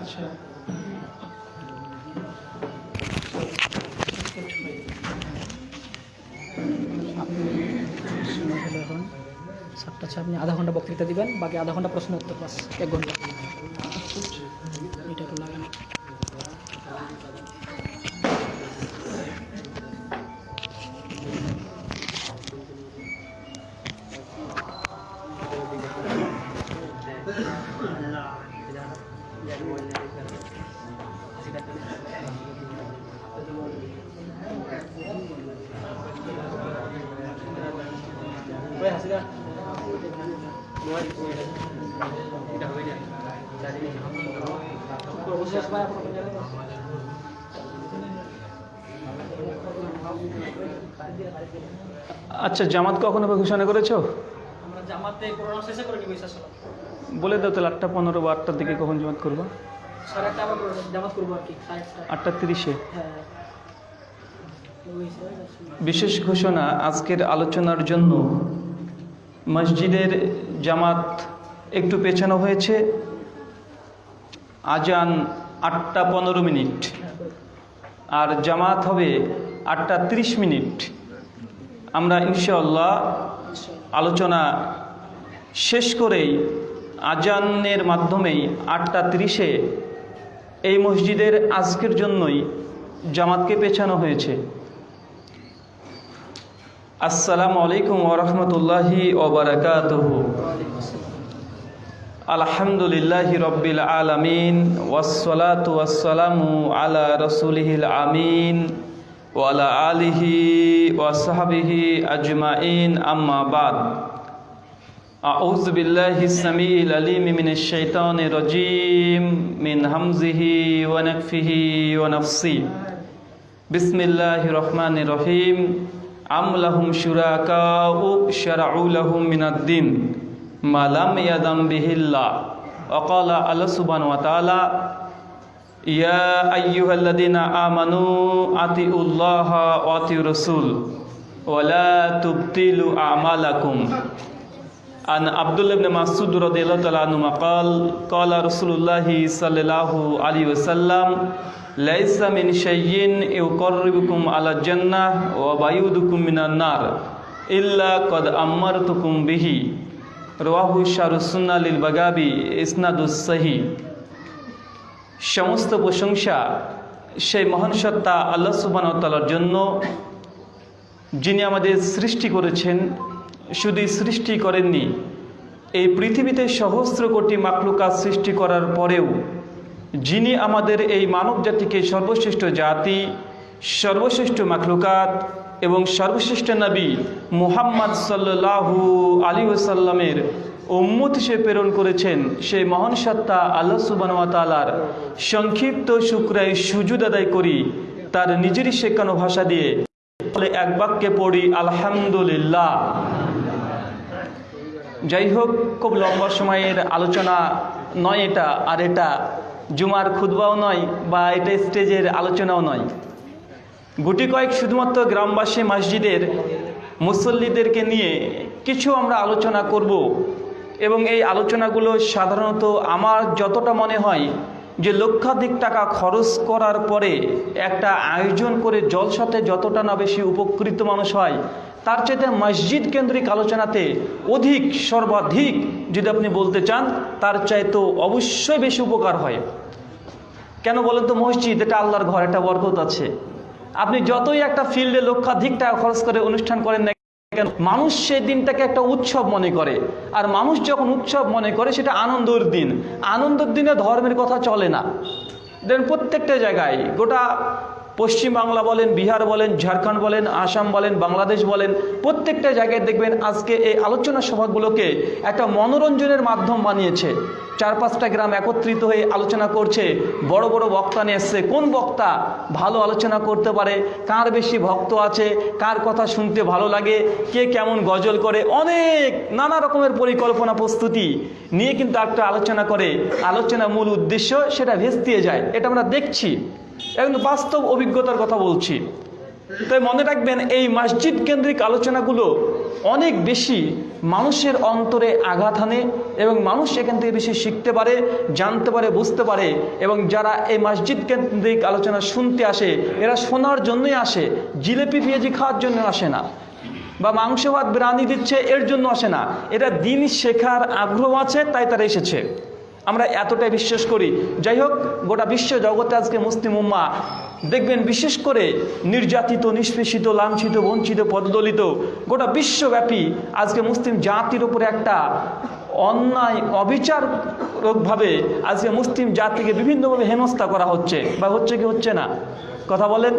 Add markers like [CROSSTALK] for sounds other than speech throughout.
আচ্ছা সাতটা আচ্ছা আপনি আধা ঘণ্টা বক্তৃতা দিবেন, বাকি আধা ঘণ্টা প্রশ্ন উত্তর বাস এক ঘণ্টা। আচ্ছা জামাত কখনো ঘোষণা করেছ? আমরা জামাতে করোনা শেষে করে নিব ইসা বলে দাও তাহলে আটটা পনেরো বা আটটার দিকে কখন জামাত করব? আটটা তিরিশে? হ্যাঁ। বিশেষ ঘোষণা আজকের আলোচনার জন্য মসজিদের জামাত একটু পেছানো হয়েছে। আজান আটটা পনেরো মিনিট। আর জামাত হবে আটটা তিরিশ মিনিট। আমরা ইনশাআল্লাহ আলোচনা শেষ করেই আজানের মাধ্যমেই আটটা তিরিশে এই মসজিদের আজকের জন্যই জামাতকে পেছানো হয়েছে। আসসালামু আলাইকুম ওরহমতুল্লাহি ওবরাকাতুহ আলহামদুলিল্লাহি রব্বিল আলামিন। ওয়াসসালাতু ওয়াসসালামু আলা রাসূলিহিল আমিন। وعلى آله وصحبه أجمعين. أما بعد أعوذ بالله السميع العليم من الشيطان الرجيم من همزه ونكفه ونفسه بسم الله الرحمن الرحيم. أم لهم شركاء شرعوا لهم من الدين ما لم يدم به الله. وقال الله سبحانه وتعالى يا أيها الذين آمنوا أطيعوا الله وأطيعوا الرسول ولا تبطلوا أعمالكم عن عبد الله بن مسعود رضي الله تعالى عنه قال قال رسول الله صلى الله عليه وسلم ليس من شيء يقربكم على الجنة وبعيدكم من النار إلا قد أمرتكم به رواه شار السنة للبغابي إسناد الصحيح সমস্ত প্রশংসা সেই মহান সত্তা আল্লাহ সুবাহতালার জন্য, যিনি আমাদের সৃষ্টি করেছেন। শুধু সৃষ্টি করেননি, এই পৃথিবীতে সহস্র কোটি মাকলুকাত সৃষ্টি করার পরেও, যিনি আমাদের এই মানব জাতিকে সর্বশ্রেষ্ঠ জাতি, সর্বশ্রেষ্ঠ মাকলুকাত এবং সর্বশ্রেষ্ঠ নবী মুহাম্মদ সাল্লাহু আলী ওসাল্লামের উম্মত হিসেবে প্রেরণ করেছেন সেই মহান সত্তা আল্লাহ সুবানওয়াতালার সংক্ষিপ্ত শুক্রায় সুজুদ আদায় করি, তার নিজেরই শেখানো ভাষা দিয়ে বলে এক বাক্যে পড়ি, আলহামদুলিল্লাহ। যাই হোক, খুব লম্বা সময়ের আলোচনা নয় এটা, আর এটা জুমার খুদবাও নয় বা এটা স্টেজের আলোচনাও নয়। গুটি কয়েক শুধুমাত্র গ্রামবাসী মসজিদের মুসল্লিদেরকে নিয়ে কিছু আমরা আলোচনা করব। এবং এই আলোচনাগুলো সাধারণত আমার যতটা মনে হয় যে লক্ষাধিক টাকা খরচ করার পরে একটা আয়োজন করে জলসাতে যতটা না বেশি উপকৃত মানুষ হয়, তার চাইতে মসজিদ কেন্দ্রিক আলোচনাতে অধিক সর্বাধিক যদি আপনি বলতে চান, তার চাইতেও অবশ্যই বেশি উপকার হয়। কেন বলেন তো মসজিদ? এটা আল্লাহর ঘর, একটা বরকত আছে। আপনি যতই একটা ফিল্ডে লক্ষাধিক টাকা খরচ করে অনুষ্ঠান করেন না কেন? মানুষ সেই দিনটাকে একটা উৎসব মনে করে। আর মানুষ যখন উৎসব মনে করে, সেটা আনন্দের দিন। আনন্দের দিনে ধর্মের কথা চলে না। দেন প্রত্যেকটা জায়গায় গোটা পশ্চিম বাংলা বলেন, বিহার বলেন, ঝাড়খণ্ড বলেন, আসাম বলেন, বাংলাদেশ বলেন, প্রত্যেকটা জায়গায় দেখবেন আজকে এই আলোচনা সভাগুলোকে একটা মনোরঞ্জনের মাধ্যম বানিয়েছে। চার পাঁচটা গ্রাম একত্রিত হয়ে আলোচনা করছে। বড় বড় বক্তা নিয়ে এসছে। কোন বক্তা ভালো আলোচনা করতে পারে? কার বেশি ভক্ত আছে? কার কথা শুনতে ভালো লাগে? কে কেমন গজল করে? অনেক নানা রকমের পরিকল্পনা প্রস্তুতি নিয়ে কিন্তু একটা আলোচনা করে। আলোচনা মূল উদ্দেশ্য সেটা ভেস্তিয়ে যায়। এটা আমরা দেখছি। এবং বাস্তব অভিজ্ঞতার কথা বলছি। তাই মনে রাখবেন, এই মসজিদ কেন্দ্রিক আলোচনাগুলো অনেক বেশি মানুষের অন্তরে আঘাত হানে এবং মানুষ এখান থেকে বেশি শিখতে পারে, জানতে পারে, বুঝতে পারে এবং যারা এই মসজিদ কেন্দ্রিক আলোচনা শুনতে আসে, এরা শোনার জন্যই আসে, জিলেপি পেঁয়াজি খাওয়ার জন্য আসে না বা মাংস ভাত বিরানি দিচ্ছে, এর জন্য আসে না। এটা দিন শেখার আগ্রহ আছে, তাই তারা এসেছে। আমরা এতটাই বিশ্বাস করি। যাই হোক গোটা বিশ্ব জগতে আজকে মুসলিম উম্মা, দেখবেন বিশেষ করে নির্যাতিত, নিষ্পেষিত, লাঞ্ছিত, বঞ্চিত, পদদলিত, গোটা বিশ্বব্যাপী আজকে মুসলিম জাতির উপরে একটা অন্যায়, অবিচারকভাবে আজকে মুসলিম জাতিকে বিভিন্নভাবে হেনস্থা করা হচ্ছে। বা হচ্ছে কি হচ্ছে না? কথা বলেন?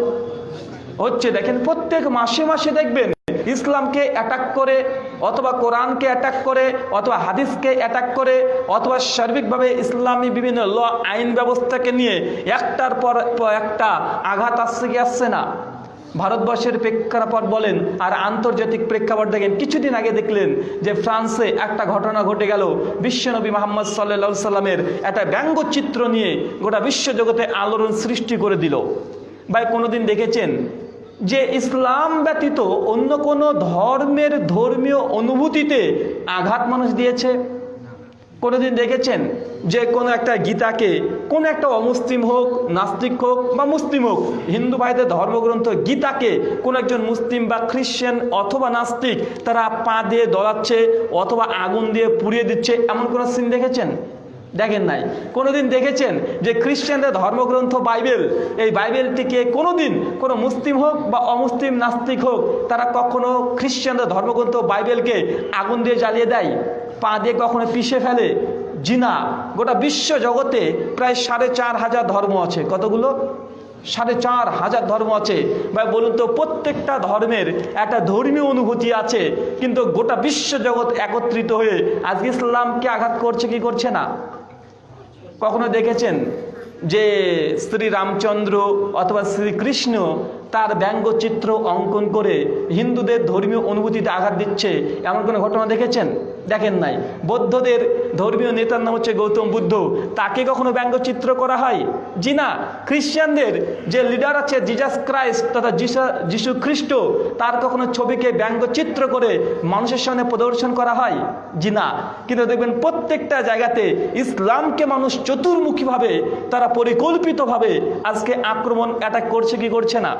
হচ্ছে, দেখেন প্রত্যেক মাসে মাসে দেখবেন ইসলামকে অ্যাটাক করে অথবা কোরআনকে অ্যাটাক করে অথবা হাদিসকে অ্যাটাক করে অথবা সার্বিকভাবে ইসলামী বিভিন্ন ল, আইন ব্যবস্থাকে নিয়ে একটার পর একটা আঘাত আসছে কি আসছে না? ভারতবর্ষের প্রেক্ষাপট বলেন আর আন্তর্জাতিক প্রেক্ষাপট দেখেন। কিছুদিন আগে দেখলেন যে ফ্রান্সে একটা ঘটনা ঘটে গেল। বিশ্বনবী মোহাম্মদ সাল্লা সাল্লামের একটা ব্যঙ্গচিত্র নিয়ে গোটা বিশ্বজগতে আলোড়ন সৃষ্টি করে দিল। ভাই, কোনোদিন দেখেছেন? যে ইসলাম ব্যতীত অন্য কোনো ধর্মের ধর্মীয় অনুভূতিতে আঘাত মানুষ দিয়েছে? কোনোদিন দেখেছেন যে কোনো একটা গীতাকে, কোন একটা অমুসলিম হোক, নাস্তিক হোক বা মুসলিম হোক, হিন্দু ভাইদের ধর্মগ্রন্থ গীতাকে কোন একজন মুসলিম বা খ্রিশ্চান অথবা নাস্তিক তারা পা দিয়ে দলাচ্ছে অথবা আগুন দিয়ে পুড়িয়ে দিচ্ছে, এমন কোনো সিন দেখেছেন? দেখেন নাই। কোনোদিন দেখেছেন যে খ্রিস্টানদের ধর্মগ্রন্থ বাইবেল? এই বাইবেলটিকে কোনোদিন কোনো মুসলিম হোক বা অমুসলিম নাস্তিক হোক, তারা কখনো খ্রিস্টানদের ধর্মগ্রন্থ বাইবেলকে আগুন দিয়ে জ্বালিয়ে দেয়? পা দিয়ে কখনো পিষে ফেলে? জিনা গোটা বিশ্ব জগতে প্রায় সাড়ে চার হাজার ধর্ম আছে। কতগুলো? সাড়ে চার হাজার ধর্ম আছে। ভাই, বলুন তো, প্রত্যেকটা ধর্মের একটা ধর্মীয় অনুভূতি আছে, কিন্তু গোটা বিশ্ব জগৎ একত্রিত হয়ে আজকে ইসলামকে আঘাত করছে কি করছে না? কখনো দেখেছেন যে শ্রী রামচন্দ্র অথবা শ্রীকৃষ্ণ তার ব্যঙ্গচিত্র অঙ্কন করে হিন্দুদের ধর্মীয় অনুভূতিতে আঘাত দিচ্ছে। এমন কোনো ঘটনা দেখেছেন? দেখেন নাই। বৌদ্ধদের ধর্মীয় নেতার নাম হচ্ছে গৌতম বুদ্ধ। তাকে কখনো ব্যঙ্গচিত্র করা হয়? জি না। খ্রিস্টানদের যে লিডার আছে জিজাস ক্রাইস্ট তথা যিশা যিশু খ্রিস্ট, তার কখনো ছবিকে ব্যঙ্গচিত্র করে মানুষের সামনে প্রদর্শন করা হয়? জি না। কিন্তু দেখবেন প্রত্যেকটা জায়গাতে ইসলামকে মানুষ চতুর্মুখীভাবে, তারা পরিকল্পিতভাবে আজকে আক্রমণ অ্যাটাক করছে কি করছে না?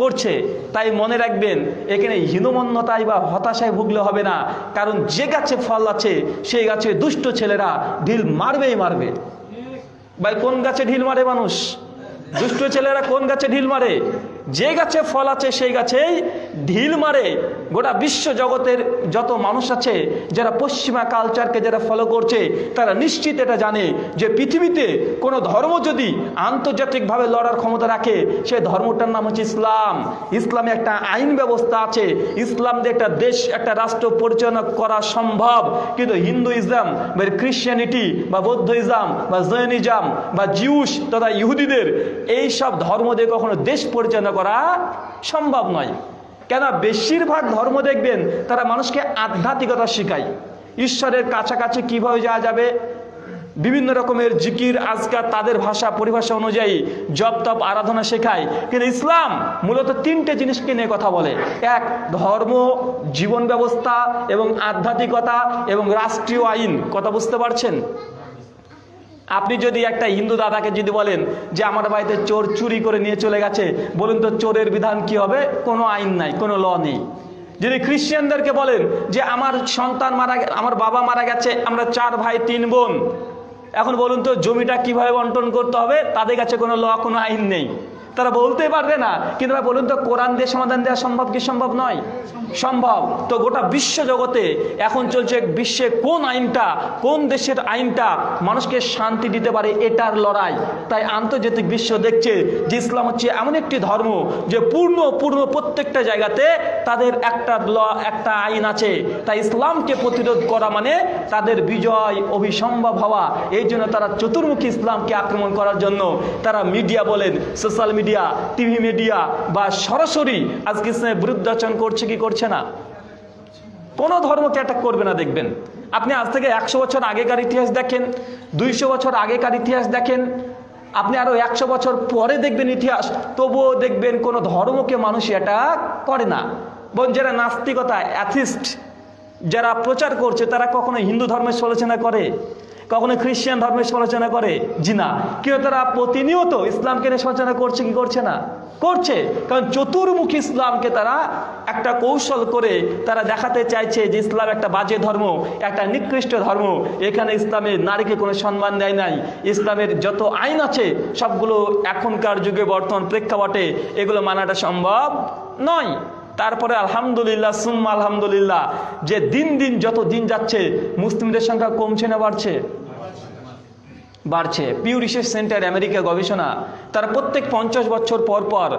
করছে, তাই মনে রাখবেন, এখানে হীনমন্যতায় বা হতাশায় ভুগলে হবে না। কারণ যে গাছে ফল আছে, সেই গাছে দুষ্ট ছেলেরা ঢিল মারবেই মারবে। ভাই, কোন গাছে ঢিল মারে মানুষ? দুষ্ট ছেলেরা কোন গাছে ঢিল মারে? যে গাছে ফল আছে, সেই গাছেই ঢিল মারে। গোটা বিশ্ব জগতের যত মানুষ আছে, যারা পশ্চিমা কালচারকে যারা ফলো করছে, তারা নিশ্চিত এটা জানে যে পৃথিবীতে কোনো ধর্ম যদি আন্তর্জাতিকভাবে লড়ার ক্ষমতা রাখে, সে ধর্মটার নাম হচ্ছে ইসলাম। ইসলামে একটা আইন ব্যবস্থা আছে। ইসলাম দিয়ে একটা দেশ, একটা রাষ্ট্র পরিচালনা করা সম্ভব। কিন্তু হিন্দু ইসলাম বা খ্রিশ্চানিটি বা বৌদ্ধ ইসলাম বা জৈনিজম বা জিউস তথা ইহুদিদের এই সব ধর্ম দিয়ে কখনো দেশ পরিচালনা করা সম্ভব নয়। কেন বেশিরভাগ ধর্ম দেখবেন তারা মানুষকে আধ্যাত্মিকতা শেখায়। ঈশ্বরের কাছাকাছি কীভাবে যাওয়া যাবে? বিভিন্ন রকমের জিকির আজকাল তাদের ভাষা, পরিভাষা অনুযায়ী জপ, তপ, আরাধনা শেখায়। কিন্তু ইসলাম মূলত তিনটে জিনিসকে নিয়ে কথা বলে। এক, ধর্ম, জীবন ব্যবস্থা এবং আধ্যাত্মিকতা এবং রাষ্ট্রীয় আইন। কথা বুঝতে পারছেন? আপনি যদি একটা হিন্দু দাদাকে যদি বলেন যে আমার বাড়িতে চোর চুরি করে নিয়ে চলে গেছে, বলুন তো চোরের বিধান কি হবে? কোনো আইন নাই, কোনো ল নেই। যদি খ্রিস্টানদেরকে বলেন যে আমার সন্তান মারা আমার বাবা মারা গেছে, আমরা চার ভাই, তিন বোন, এখন বলুন তো জমিটা কীভাবে বন্টন করতে হবে? তাদের কাছে কোনো ল, কোনো আইন নেই। তারা বলতে পারবে না। কিন্তু বলুন তো, কোরআন দিয়ে সমাধান দেওয়া সম্ভব কি সম্ভব নয়? সম্ভব। তো গোটা বিশ্ব জগতে এখন চলছে বিশ্বে কোন আইনটা, কোন দেশের আইনটা মানুষকে শান্তি দিতে পারে এটার লড়াই? তাই আন্তর্জাতিক বিশ্ব দেখছে যে ইসলাম হচ্ছে এমন একটি ধর্ম যে পূর্ণ পূর্ণ প্রত্যেকটা জায়গাতে তাদের একটা ল, একটা আইন আছে। তাই ইসলামকে প্রতিরোধ করা মানে তাদের বিজয় অভিসম্ভব হওয়া। এই জন্য তারা চতুর্মুখী ইসলামকে আক্রমণ করার জন্য তারা মিডিয়া বলেন, সোশ্যাল মিডিয়া টিভি মিডিয়া বা সরাসরি আজকে ইসলামের বিরুদ্ধাচরণ করছে কি করছে না? কোনো ধর্মকে অ্যাটাক করবে না দেখবেন। আপনি আজ থেকে একশো বছর আগেকার ইতিহাস দেখেন, দুইশো বছর আগেকার ইতিহাস দেখেন, আপনি আরও একশো বছর পরে দেখবেন ইতিহাস, তবুও দেখবেন কোনো ধর্মকে মানুষ অ্যাটাক করে না। বোন যারা নাস্তিকতা অ্যাথিস্ট যারা প্রচার করছে, তারা কখনো হিন্দু ধর্মের সমালোচনা করে। কখনো খ্রিস্টান ধর্মের সমালোচনা করে? জি না। কেউ তারা প্রতিনিয়ত ইসলামকে নিয়ে সমালোচনা করছে, কি করছে না? করছে। কারণ চতুর্মুখী ইসলামকে তারা একটা কৌশল করে তারা দেখাতে চাইছে যে ইসলাম একটা বাজে ধর্ম, একটা নিকৃষ্ট ধর্ম। এখানে ইসলামের নারীকে কোনো সম্মান দেয় নাই। ইসলামের যত আইন আছে, সবগুলো এখনকার যুগে বর্তমান প্রেক্ষাপটে এগুলো মানাটা সম্ভব নয়। তারপরে আলহামদুলিল্লাহ, সুম্মা আলহামদুলিল্লাহ, যে দিন দিন যত দিন যাচ্ছে, মুসলিমদের সংখ্যা কমছে না বাড়ছে? বাড়ছে। পিউ রিসার্চ সেন্টার আমেরিকা গবেষণা, তার প্রত্যেক পঞ্চাশ বছর পর পর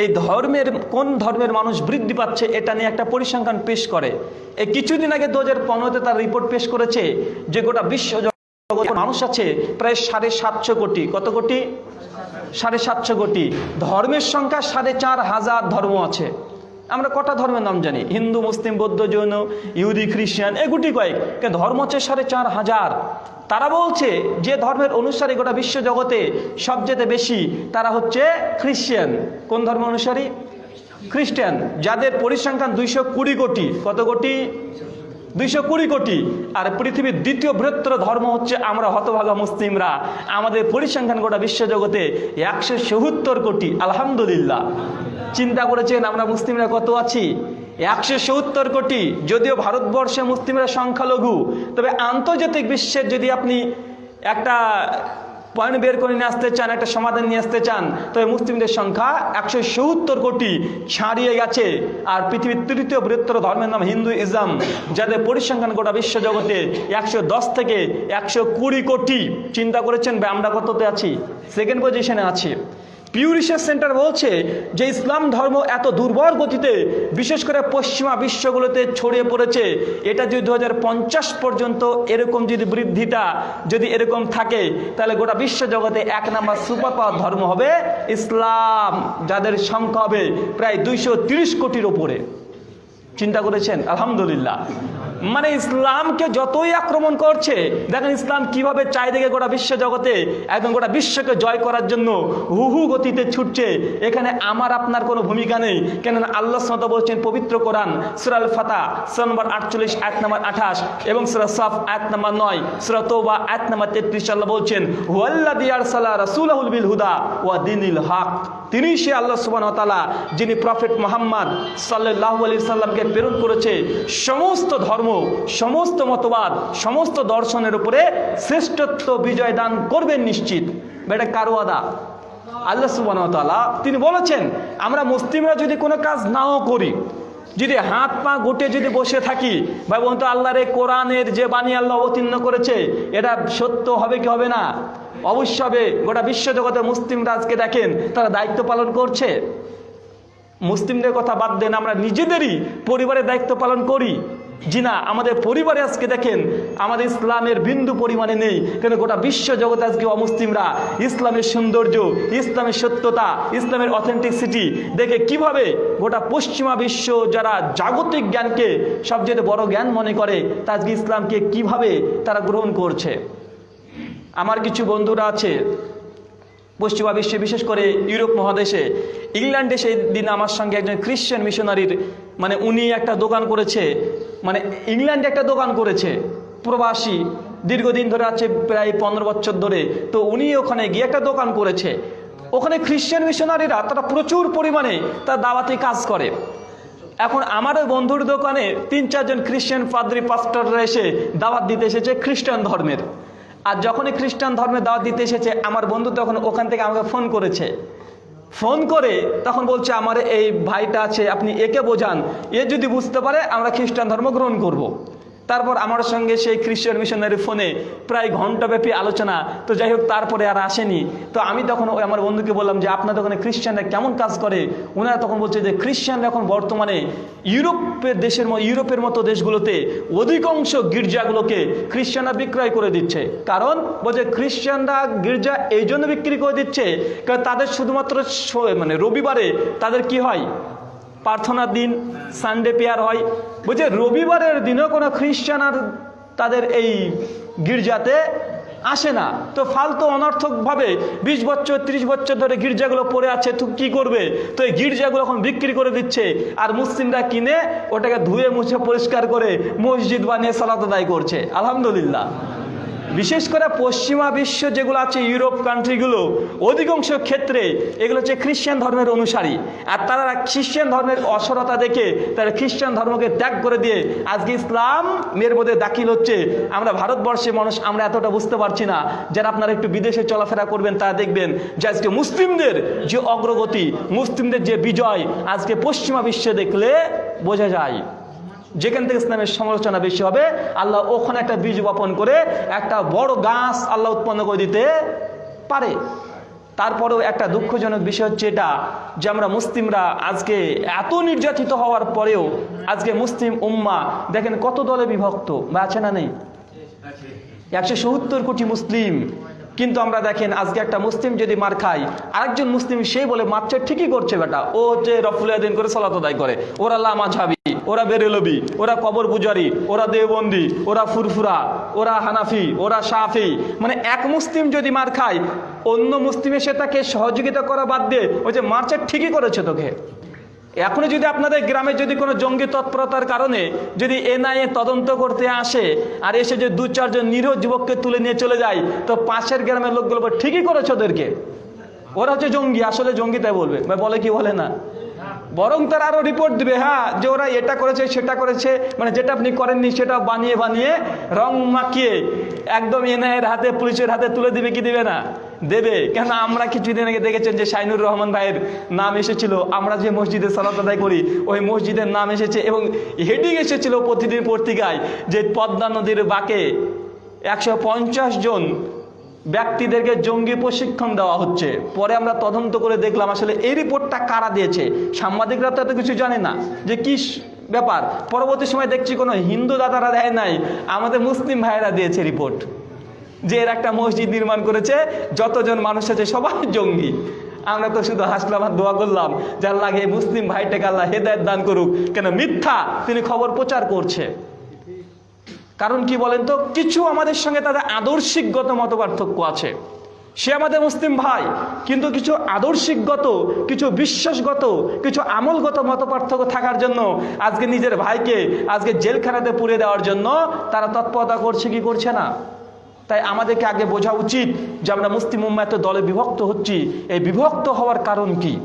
এই ধর্মের, কোন ধর্মের মানুষ বৃদ্ধি পাচ্ছে, এটা নিয়ে একটা পরিসংখ্যান পেশ করে। এই কিছুদিন আগে দু হাজার পনেরোতে তার রিপোর্ট পেশ করেছে যে গোটা বিশ্ব মানুষ আছে প্রায় সাড়ে সাতশো কোটি। কত কোটি? সাড়ে সাতশো কোটি। ধর্মের সংখ্যা সাড়ে চার হাজার ধর্ম আছে। আমরা কটা ধর্মের নাম জানি? হিন্দু, মুসলিম, বৌদ্ধ, জৈন, ইহুদি, খ্রিস্টান, এগুটি কয়েক। ধর্ম হচ্ছে সাড়ে চার হাজার। তারা বলছে যে ধর্মের অনুসারী গোটা বিশ্ব জগতে সবচেয়ে বেশি তারা হচ্ছে খ্রিস্টান। কোন ধর্ম অনুসারী? খ্রিস্টান। যাদের পরিসংখ্যান দুইশো কুড়ি কোটি। কত কোটি? দুইশো কুড়ি কোটি। আর পৃথিবীর দ্বিতীয় বৃহত্তর ধর্ম হচ্ছে আমরা হতভাগা মুসলিমরা। আমাদের পরিসংখ্যান গোটা বিশ্বজগতে একশো সত্তর কোটি, আলহামদুলিল্লাহ। চিন্তা করেছেন আমরা মুসলিমরা কত আছি? একশো সত্তর কোটি। যদিও ভারতবর্ষে মুসলিমরা সংখ্যালঘু, তবে আন্তর্জাতিক বিশ্বের যদি আপনি একটা পয়েন্ট বের করে নিয়ে আসতে চান, একটা সমাধান নিয়ে আসতে চান, তবে মুসলিমদের সংখ্যা একশো সত্তর কোটি ছাড়িয়ে গেছে। আর পৃথিবীর তৃতীয় বৃহত্তর ধর্মের নাম হিন্দু ইসলাম, যাদের পরিসংখ্যান গোটা বিশ্বজগতে একশো দশ থেকে একশো কুড়ি কোটি। চিন্তা করেছেন আমরা কততে আছি? সেকেন্ড পজিশনে আছি। পিউ সেন্টার বলছে যে ইসলাম ধর্ম এত দুর্বল গতিতে, বিশেষ করে পশ্চিমা বিশ্বগুলোতে ছড়িয়ে পড়েছে। এটা যদি দু হাজার পঞ্চাশ পর্যন্ত এরকম যদি বৃদ্ধিটা যদি এরকম থাকে, তাহলে গোটা বিশ্ব জগতে এক নাম্বার সুপার পাওয়ার ধর্ম হবে ইসলাম, যাদের সংখ্যা হবে প্রায় দুইশো কোটির ওপরে। চিন্তা করেছেন? আলহামদুলিল্লাহ। মানে ইসলামকে যতই আক্রমণ করছে, দেখেন ইসলাম কীভাবে চারিদিকে গোটা বিশ্ব জগতে একদম গোটা বিশ্বকে জয় করার জন্য হু হু গতিতে ছুটছে, এখানে আমার আপনার কোনো ভূমিকা নেই। কেননা আল্লাহ সাদ বলছেন, পবিত্র কোরআন সুরাল ফাতা সুরা নম্বর আটচল্লিশ, আয়াত নম্বর আঠাশ এবং সুরা সাফ, আয়াত নম্বর নয়, সুরা তৌবা আয়াত নম্বর তেত্রিশ, আল্লাহ বলছেন ওয়াল্লা দিয়ার সাল্লাহ রাসুলাহুল বিল হুদা ওয়া দিনিল হক। তিনি সে আল্লাহ সুবান তালা যিনি প্রফেট মোহাম্মদ সাল্লাহ আলি সাল্লামকে প্রেরণ করেছে, সমস্ত ধর্ম সমস্ত মতবাদ, সমস্ত দর্শনের উপরে শ্রেষ্ঠত্ব বিজয় দান করবেন নিশ্চিত। এটা কারও আদা আল্লাহ সুবাহতালা তিনি বলেছেন, আমরা মুসলিমরা যদি কোনো কাজ নাও করি, যদি হাত পা গুটে যদি বসে থাকি, ভাই বোন তো আল্লাহর এই কোরআনের যে বাণী আল্লাহ অবতীর্ণ করেছে, এটা সত্য হবে কি হবে না? অবশ্য হবে, গোটা বিশ্বজগতে মুসলিমরা আজকে দেখেন, তারা দায়িত্ব পালন করছে। মুসলিমদের কথা বাদ দেন, আমরা নিজেদেরই পরিবারের দায়িত্ব পালন করি। জি না আমাদের পরিবারে আজকে দেখেন, আমাদের ইসলামের বিন্দু পরিমাণে নেই। কেন গোটা বিশ্ব জগতে আজকে অমুসলিমরা? ইসলামের সৌন্দর্য, ইসলামের সত্যতা, ইসলামের অথেন্টিসিটি দেখে কীভাবে গোটা পশ্চিমা বিশ্ব যারা জাগতিক জ্ঞানকে সবচেয়ে বড় জ্ঞান মনে করে, তা আজকে ইসলামকে কীভাবে তারা গ্রহণ করছে? আমার কিছু বন্ধুরা আছে পশ্চিমা বিশ্বে, বিশেষ করে ইউরোপ মহাদেশে। ইংল্যান্ডে সেই দিন আমার সঙ্গে একজন খ্রিশ্চান মিশনারির মানে উনি একটা দোকান করেছে। মানে ইংল্যান্ডে একটা দোকান করেছে, প্রবাসী। দীর্ঘদিন ধরে আছে প্রায় পনেরো বছর ধরে। তো উনি ওখানে গিয়ে একটা দোকান করেছে। ওখানে খ্রিশ্চান মিশনারিরা তারা প্রচুর পরিমাণে তার দাওয়াতি কাজ করে। এখন আমার ওই বন্ধুর দোকানে তিন চারজন খ্রিস্টান পাদ্রি পাস্টাররা এসে দাওয়াত দিতে এসেছে খ্রিস্টান ধর্মের। আর যখনই খ্রিস্টান ধর্মে দাওয়াত দিতে এসেছে, আমার বন্ধু তখন ওখান থেকে আমাকে ফোন করেছে ফোন করে তখন বলছে, আমার এই ভাইটা আছে, আপনি একে বোঝান এ যদি বুঝতে পারে, আমরা খ্রিস্টান ধর্ম গ্রহণ করব। তারপর আমার সঙ্গে সেই খ্রিস্টান মিশনারি ফোনে প্রায় ঘন্টাব্যাপী আলোচনা। তো যাই হোক, তারপরে আর আসেনি। তো আমি তখন ওই আমার বন্ধুকে বললাম যে, আপনাদের ওখানে খ্রিস্টানরা কেমন কাজ করে? ওনারা তখন বলছে যে, খ্রিস্টানরা এখন বর্তমানে ইউরোপের দেশের মতো ইউরোপের মতো দেশগুলোতে অধিকাংশ গির্জাগুলোকে খ্রিস্টানরা বিক্রয় করে দিচ্ছে। কারণ বলছে খ্রিস্টানরা গির্জা এই জন্য বিক্রি করে দিচ্ছে, কারণ তাদের শুধুমাত্র মানে রবিবারে তাদের কি হয়? প্রার্থনার দিন সানডে পেয়ার হয়। বলছে, রবিবারের দিনও কোনো খ্রিস্টান আর তাদের এই গির্জাতে আসে না। তো ফালতু অনর্থকভাবে বিশ বছর, ত্রিশ বছর ধরে গির্জাগুলো পড়ে আছে, তো কী করবে? তো এই গির্জাগুলো এখন বিক্রি করে দিচ্ছে। আর মুসলিমরা কিনে ওটাকে ধুয়ে মুছে পরিষ্কার করে মসজিদ বানিয়ে সালাত আদায় করছে। আলহামদুলিল্লাহ। বিশেষ করে পশ্চিমা বিশ্ব যেগুলো আছে, ইউরোপ কান্ট্রিগুলো, অধিকাংশ ক্ষেত্রে এগুলো হচ্ছে খ্রিস্টান ধর্মের অনুসারী। আর তারা খ্রিস্টান ধর্মের অসরতা দেখে তারা খ্রিস্টান ধর্মকে ত্যাগ করে দিয়ে আজকে ইসলাম মেয়ের মধ্যে দাখিল হচ্ছে। আমরা ভারতবর্ষের মানুষ, আমরা এতটা বুঝতে পারছি না। যারা আপনারা একটু বিদেশে চলাফেরা করবেন, তারা দেখবেন যে আজকে মুসলিমদের যে অগ্রগতি, মুসলিমদের যে বিজয়, আজকে পশ্চিমা বিশ্বে দেখলে বোঝা যায়। যেখান থেকে ইসলামের সমালোচনা বেশি হবে, আল্লাহ ওখানে একটা বীজ বপন করে একটা বড় গাছ আল্লাহ উৎপন্ন করে দিতে পারে। তারপরেও একটা দুঃখজনক বিষয় হচ্ছে এটা, যে আমরা মুসলিমরা আজকে এত নির্যাতিত হওয়ার পরেও আজকে মুসলিম উম্মা, দেখেন কত দলে বিভক্ত, বা আছে না নেই? একশো সত্তর কোটি মুসলিম কিন্তু আমরা দেখেন, আজকে একটা মুসলিম যদি মার খায়, আরেকজন মুসলিম সেই বলে মারছে ঠিকই করছে বেটা। ও হচ্ছে রফুলিয়াদিন করে সলাত আদায় করে। ওরা লামা ঝাবি, ওরা বেরেলবি, ওরা কবর পূজারি, ওরা দেওবন্দি, ওরা ফুরফুরা, ওরা হানাফি, ওরা সাফি মানে এক মুসলিম যদি মার খায়, অন্য মুসলিম সে তাকে সহযোগিতা করা বাদ দিয়ে ও যে মারছে ঠিকই করেছে তোকে। এখনও যদি আপনাদের গ্রামে যদি কোনো জঙ্গি তৎপরতার কারণে যদি এনআইএ তদন্ত করতে আসে আর এসে যে দু চারজন নিরীহ যুবককে তুলে নিয়ে চলে যায়, তো পাশের গ্রামের লোকগুলো ঠিকই করেছে ওদেরকে। ওরা হচ্ছে জঙ্গি, আসলে জঙ্গি তাই বলবে। বলে কি, বলে না। বরং তারা আরও রিপোর্ট দিবে হ্যাঁ যে ওরা এটা করেছে, সেটা করেছে মানে যেটা আপনি করেননি সেটা বানিয়ে বানিয়ে রং মাখিয়ে একদম এনআইয়ের হাতে, পুলিশের হাতে তুলে দিবে কি দিবে না? দেবে? কেন আমরা কিছুদিন আগে দেখেছেন যে শাইনুর রহমান ভাইয়ের নাম এসেছিল। আমরা যে মসজিদে সালাত আদায় করি, ওই মসজিদের নাম এসেছে এবং হেডিং এসেছিল প্রতিদিন পত্রিকায় যে পদ্মা নদীর বাঁকে একশো পঞ্চাশ জন ব্যক্তিদেরকে জঙ্গি প্রশিক্ষণ দেওয়া হচ্ছে। পরে আমরা তদন্ত করে দেখলাম আসলে এই রিপোর্টটা কারা দিয়েছে? সাংবাদিকরা তো কিছু জানে না যে কি ব্যাপার। পরবর্তী সময় দেখছি কোনো হিন্দু দাদারা দেয় নাই। আমাদের মুসলিম ভাইয়েরা দিয়েছে রিপোর্ট যে এর একটা মসজিদ নির্মাণ করেছে, যতজন মানুষ আছে সবাই জঙ্গি। আমরা তো শুধু হাসলাম আর দোয়া করলাম, যার লাগে মুসলিম ভাইটাকে আল্লাহ হেদায়ত দান করুক। কেন মিথ্যা? তিনি খবর প্রচার করছে। কারণ কি বলেন তো? কিছু আমাদের সঙ্গে তাদের আদর্শিকগত মত পার্থক্য আছে। সে আমাদের মুসলিম ভাই, কিন্তু কিছু আদর্শিকগত, কিছু বিশ্বাসগত, কিছু আমলগত মত পার্থক্য থাকার জন্য, আজকে নিজের ভাইকে আজকে জেলখানাতে পুড়ে দেওয়ার জন্য তারা তৎপরতা করছে কি করছে না? তাই আমাদেরকে আগে বোঝা উচিত যে আমরা মুসলিম উম্মা এত দলে বিভক্ত হচ্ছি। এই বিভক্ত হওয়ার কারণ কি?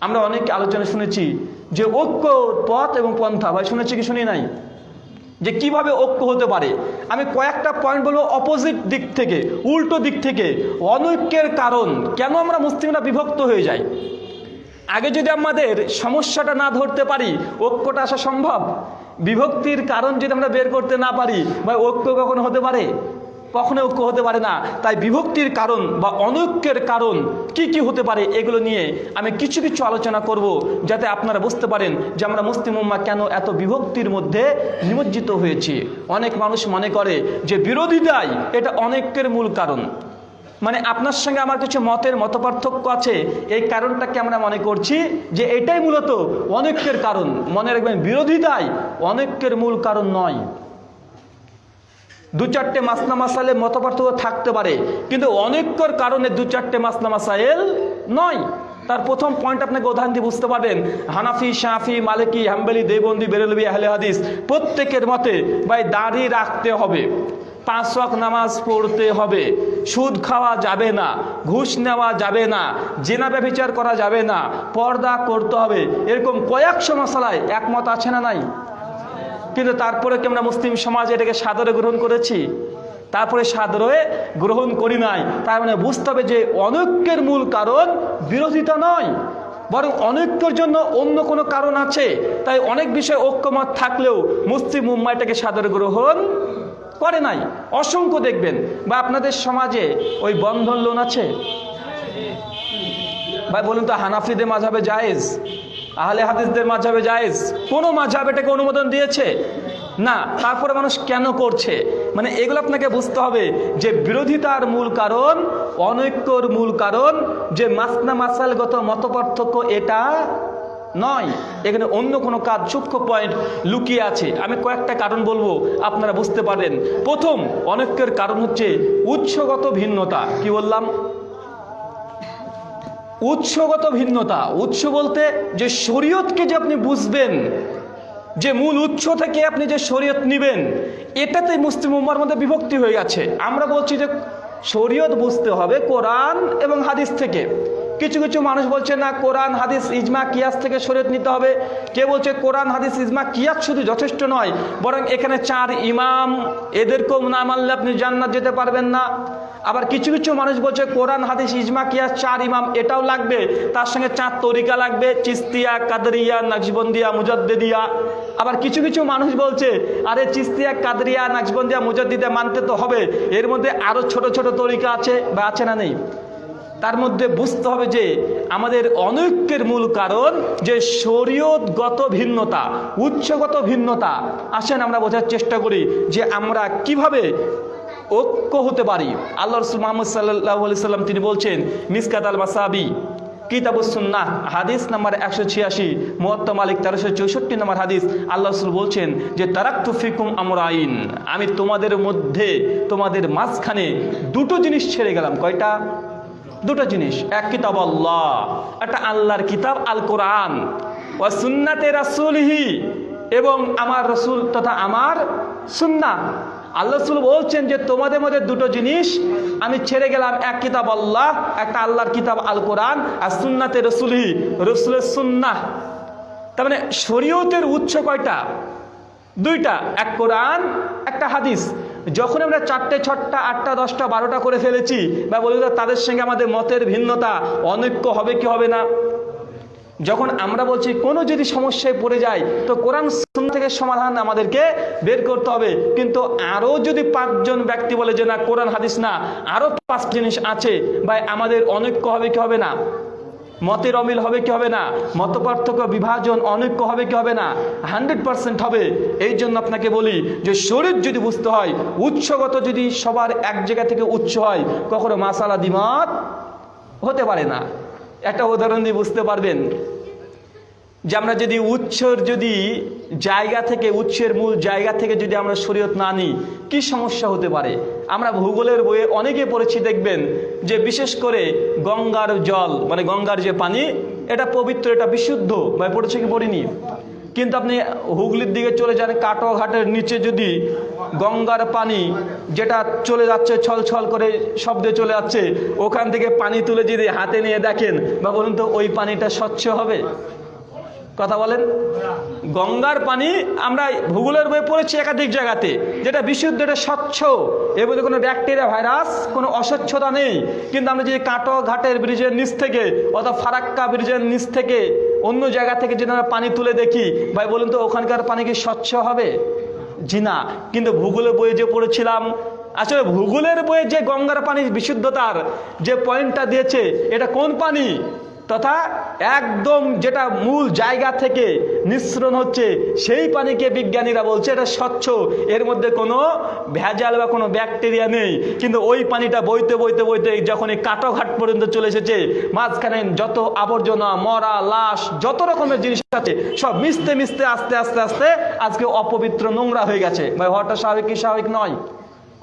আমরা অনেক আলোচনা শুনেছি যে ঐক্য, পথ এবং পন্থা। ভাই, শুনেছি কি, শুনি নাই? যে কীভাবে ঐক্য হতে পারে? আমি কয়েকটা পয়েন্ট বলব অপোজিট দিক থেকে, উল্টো দিক থেকে। অনৈক্যের কারণ, কেন আমরা মুসলিমরা বিভক্ত হয়ে যাই? আগে যদি আমাদের সমস্যাটা না ধরতে পারি, ঐক্যটা আসা সম্ভব? বিভক্তির কারণ যদি আমরা বের করতে না পারি বা ঐক্য কখনো হতে পারে? কখনো ঐক্য হতে পারে না। তাই বিভক্তির কারণ বা অনৈক্যের কারণ কি কি হতে পারে এগুলো নিয়ে আমি কিছু কিছু আলোচনা করব, যাতে আপনারা বুঝতে পারেন যে আমরা মুসলিম উম্মা কেন এত বিভক্তির মধ্যে নিমজ্জিত হয়েছি। অনেক মানুষ মনে করে যে বিরোধিতাই এটা অনৈক্যের মূল কারণ। মানে আপনার সঙ্গে আমার কিছু মতের মত আছে, এই কারণটাকে আমরা মনে করছি যে এটাই মূলত অনৈক্যের কারণ। মনে রাখবেন, বিরোধিতাই অনৈক্যের মূল কারণ নয়। দু চারটে মাসনা মাসাইলে মত থাকতে পারে। কিন্তু অনৈক্যর কারণে দু চারটে মাসনা মাসাইল নয়। তার প্রথম পয়েন্ট আপনাকে উদাহরণ দিয়ে বুঝতে পারবেন। হানাফি, শাফি, মালিকি, হাম্বেলি, দেবন্দি, বেরেলবি, আহলে হাদিস প্রত্যেকের মতে ভাই দাড়ি রাখতে হবে। পাঁচ ওয়াক্ত নামাজ পড়তে হবে। সুদ খাওয়া যাবে না, ঘুষ নেওয়া যাবে না, জেনা ব্যবচার করা যাবে না, পর্দা করতে হবে। এরকম কয়েকশো মশালায় একমত আছে না নাই? কিন্তু তারপরে কি আমরা মুসলিম সমাজ এটাকে সাদরে গ্রহণ করেছি? তারপরে সাদরে গ্রহণ করি নাই। তার মানে বুঝতে হবে যে অনৈক্যের মূল কারণ বিরোধিতা নয়, বরং অনৈক্যর জন্য অন্য কোনো কারণ আছে। তাই অনেক বিষয়ে ঐক্যমত থাকলেও মুসলিম মুম্বাইটাকে সাদরে গ্রহণ করে নাই। অসংখ্য দেখবেন, বা আপনাদের সমাজে ওই বন্ধন লোন আছে? ভাই, বলুন তো, হানাফিদের মাঝাবে জায়েজ? আহলে হাদিসদের মাঝাবে জায়েজ? কোন মাঝাব এটাকে অনুমোদন দিয়েছে? না। তারপরে মানুষ কেন করছে? মানে এগুলো আপনাকে বুঝতে হবে যে বিরোধিতার মূল কারণ, অনৈক্যর মূল কারণ, যে মাসনা মাসালগত মতপার্থক্য এটা নয়। এখানে অন্য কোনো কাজ সূক্ষ্ম পয়েন্ট লুকিয়ে আছে। আমি কয়েকটা কারণ বলব, আপনারা বুঝতে পারেন প্রথম, অনৈক্যের কারণ হচ্ছে উৎসগত ভিন্নতা। কি বললাম? উৎসগত ভিন্নতা। উৎস বলতে যে শরীয়তকে যে আপনি বুঝবেন, যে মূল উৎস থেকে আপনি যে শরীয়ত নিবেন এটাতে মুসলিম উম্মার মধ্যে বিভক্তি হয়ে গেছে। আমরা বলছি যে শরীয়ত বুঝতে হবে কোরআন এবং হাদিস থেকে। কিছু কিছু মানুষ বলছে, না, কোরআন, হাদিস, ইজমা, কিয়াস থেকে শরীয়ত নিতে হবে। কে বলছে, কোরআন, হাদিস, ইজমা, কিয়াস শুধু যথেষ্ট নয়, বরং এখানে চার ইমাম, এদেরকেও না মানলে আপনি জান্নাত যেতে পারবেন না। আবার কিছু কিছু মানুষ বলছে, কোরআন, হাদিস, ইজমা, কিয়াস, চার ইমাম, এটাও লাগবে। তার সঙ্গে চাঁদ তরিকা লাগবে, চিস্তিয়া, কাদরিয়া নাকশবন্দিয়া মুজদ্দিদিয়া। আবার কিছু কিছু মানুষ বলছে, আরে চিস্তিয়া, কাদরিয়া নাকশবন্দিয়া মুজদ্দিদিয়া মানতে তো হবে। এর মধ্যে আরও ছোট ছোট তরিকা আছে বা আছে না নেই? তার মধ্যে বুঝতে হবে যে, আমাদের অনৈক্যের মূল কারণ যে শরীয়তগত ভিন্নতা উৎসগত ভিন্নতা। আসেন আমরা বোঝার চেষ্টা করি যে আমরা কীভাবে ঐক্য হতে পারি। আল্লাহ রসুল মোহাম্মদ সাল্লাহ সাল্লাম তিনি বলছেন, মিসকাত আল মাসাবি কিতাবুসুন্নাহ হাদিস নাম্বার একশো ছিয়াশি মোয়াত্তা মালিক তেরোশো চৌষট্টি নম্বর হাদিস, আল্লাহ রসুল বলছেন যে তারাক তারাক্তু ফিকুম আমরাইন আমি তোমাদের মধ্যে, তোমাদের মাঝখানে দুটো জিনিস ছেড়ে গেলাম। কয়টা? দুটো জিনিস। এক কিতাব আল্লাহ, একটা আল্লাহর কিতাব আল কোরআন ও সুন্নাতে রাসুলহি, এবং আমার রসুল তথা আমার সুন্না আল্লাহ রসুল বলছেন যে তোমাদের মধ্যে দুটো জিনিস, আমি ছেড়ে গেলাম, এক কিতাব আল্লাহ, একটা আল্লাহর কিতাব আল কোরআন আর সুন্নাতে রসুলহি, রসুলের সুন্না তার মানে শরীয়তের উৎস কয়টা? দুইটা, এক কোরআন, একটা হাদিস। যখন আমরা চারটে ছটা আটটা, দশটা, বারোটা করে ফেলেছি, বা বলি তাদের সঙ্গে আমাদের মতের ভিন্নতা, অনৈক্য হবে কি হবে না? যখন আমরা বলছি, কোনো যদি সমস্যায় পড়ে যায়, তো কোরআন থেকে সমাধান আমাদেরকে বের করতে হবে। কিন্তু আরও যদি পাঁচজন ব্যক্তি বলে যে, না, কোরআন হাদিস না আরও পাঁচ জিনিস আছে বা আমাদের অনৈক্য হবে কি হবে না? মতের অমিল হবে কি হবে না? মত পার্থক্য বিভাজন অনৈক্য হবে কি হবে না? হান্ড্রেড পার্সেন্ট হবে। এই জন্য আপনাকে বলি যে, শরীর যদি বুঝতে হয়, উৎসগত যদি সবার এক জায়গা থেকে উৎস হয়, কখনো মাসালা দিমত হতে পারে না। একটা উদাহরণ দিয়ে বুঝতে পারবেন যে আমরা যদি উৎসর যদি জায়গা থেকে উৎসের মূল জায়গা থেকে যদি আমরা শরীয়ত না নিই, কি সমস্যা হতে পারে? আমরা ভূগোলের বইয়ে অনেকে পড়েছি, দেখবেন যে বিশেষ করে গঙ্গার জল মানে গঙ্গার যে পানি, এটা পবিত্র, এটা বিশুদ্ধ। বা পড়েছে কি পড়িনি? কিন্তু আপনি হুগলির দিকে চলে যান কাটোঘাটের নিচে যদি গঙ্গার পানি যেটা চলে যাচ্ছে ছল ছল করে শব্দে চলে যাচ্ছে, ওখান থেকে পানি তুলে যদি হাতে নিয়ে দেখেন, বা বলুন তো, ওই পানিটা স্বচ্ছ হবে? কথা বলেন? গঙ্গার পানি আমরা ভূগোলের বই পড়েছি একাধিক জায়গাতে, যেটা বিশুদ্ধ, এটা স্বচ্ছ। এর মধ্যে কোনো ব্যাকটেরিয়া, ভাইরাস, কোনো অস্বচ্ছতা নেই। কিন্তু আমরা যদি কাটো ঘাটের ব্রিজের নিচ থেকে, অথবা ফারাক্কা ব্রিজের নিচ থেকে, অন্য জায়গা থেকে যদি আমরা পানি তুলে দেখি, ভাই বলুন তো, ওখানকার পানি কি স্বচ্ছ হবে? জি না কিন্তু ভূগোলের বইয়ে যে পড়েছিলাম, আসলে ভূগোলের বইয়ে যে গঙ্গার পানির বিশুদ্ধতার যে পয়েন্টটা দিয়েছে, এটা কোন পানি? তথা একদম যেটা মূল জায়গা থেকে নিঃসরণ হচ্ছে, সেই পানিকে বিজ্ঞানীরা বলছে এটা স্বচ্ছ। এর মধ্যে কোনো ভেজাল বা কোনো ব্যাকটেরিয়া নেই। কিন্তু ওই পানিটা বইতে বইতে বইতে যখন এই কাটোঘাট পর্যন্ত চলে এসেছে, মাঝখানে যত আবর্জনা, মরা, লাশ, যত রকমের জিনিস আছে, সব মিশতে মিশতে, আস্তে আস্তে আস্তে আজকে অপবিত্র নোংরা হয়ে গেছে। ভাই, হওয়াটা স্বাভাবিক স্বাভাবিক নয়?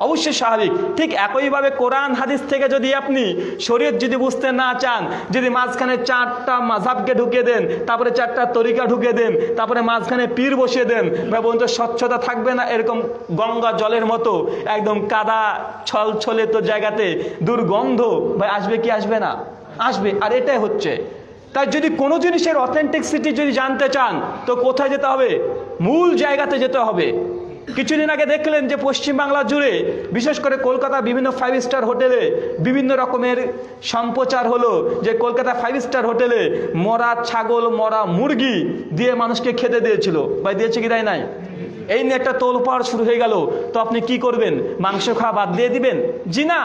অবশ্যই স্বাভাবিক। ঠিক একইভাবে কোরআন হাদিস থেকে যদি আপনি শরীর যদি বুঝতে না চান, যদি মাঝখানে চারটা মাঝাবকে ঢুকিয়ে দেন, তারপরে চারটা তরিকা ঢুকিয়ে দেন, তারপরে মাঝখানে পীর বসিয়ে দেন, বা বলুন তো স্বচ্ছতা থাকবে না এরকম গঙ্গা জলের মতো, একদম কাদা ছল ছলে তো জায়গাতে দুর্গন্ধ, ভাই আসবে কি আসবে না? আসবে, আর এটাই হচ্ছে। তাই যদি কোনো জিনিসের অথেন্টিকসিটি যদি জানতে চান, তো কোথায় যেতে হবে? মূল জায়গাতে যেতে হবে। কিছুদিন আগে দেখলেন যে পশ্চিমবাংলা জুড়ে, বিশেষ করে কলকাতা বিভিন্ন ফাইভ স্টার হোটেলে বিভিন্ন রকমের সম্প্রচার হলো যে কলকাতা ফাইভ স্টার হোটেলে মরা ছাগল, মরা মুরগি দিয়ে মানুষকে খেতে দিয়েছিল। বা দিয়েছে কি দেয় নাই? এই নিয়ে একটা তোলপাড় শুরু হয়ে গেল। তো আপনি কি করবেন? মাংস খাওয়া বাদ দিয়ে দিবেন? জি না,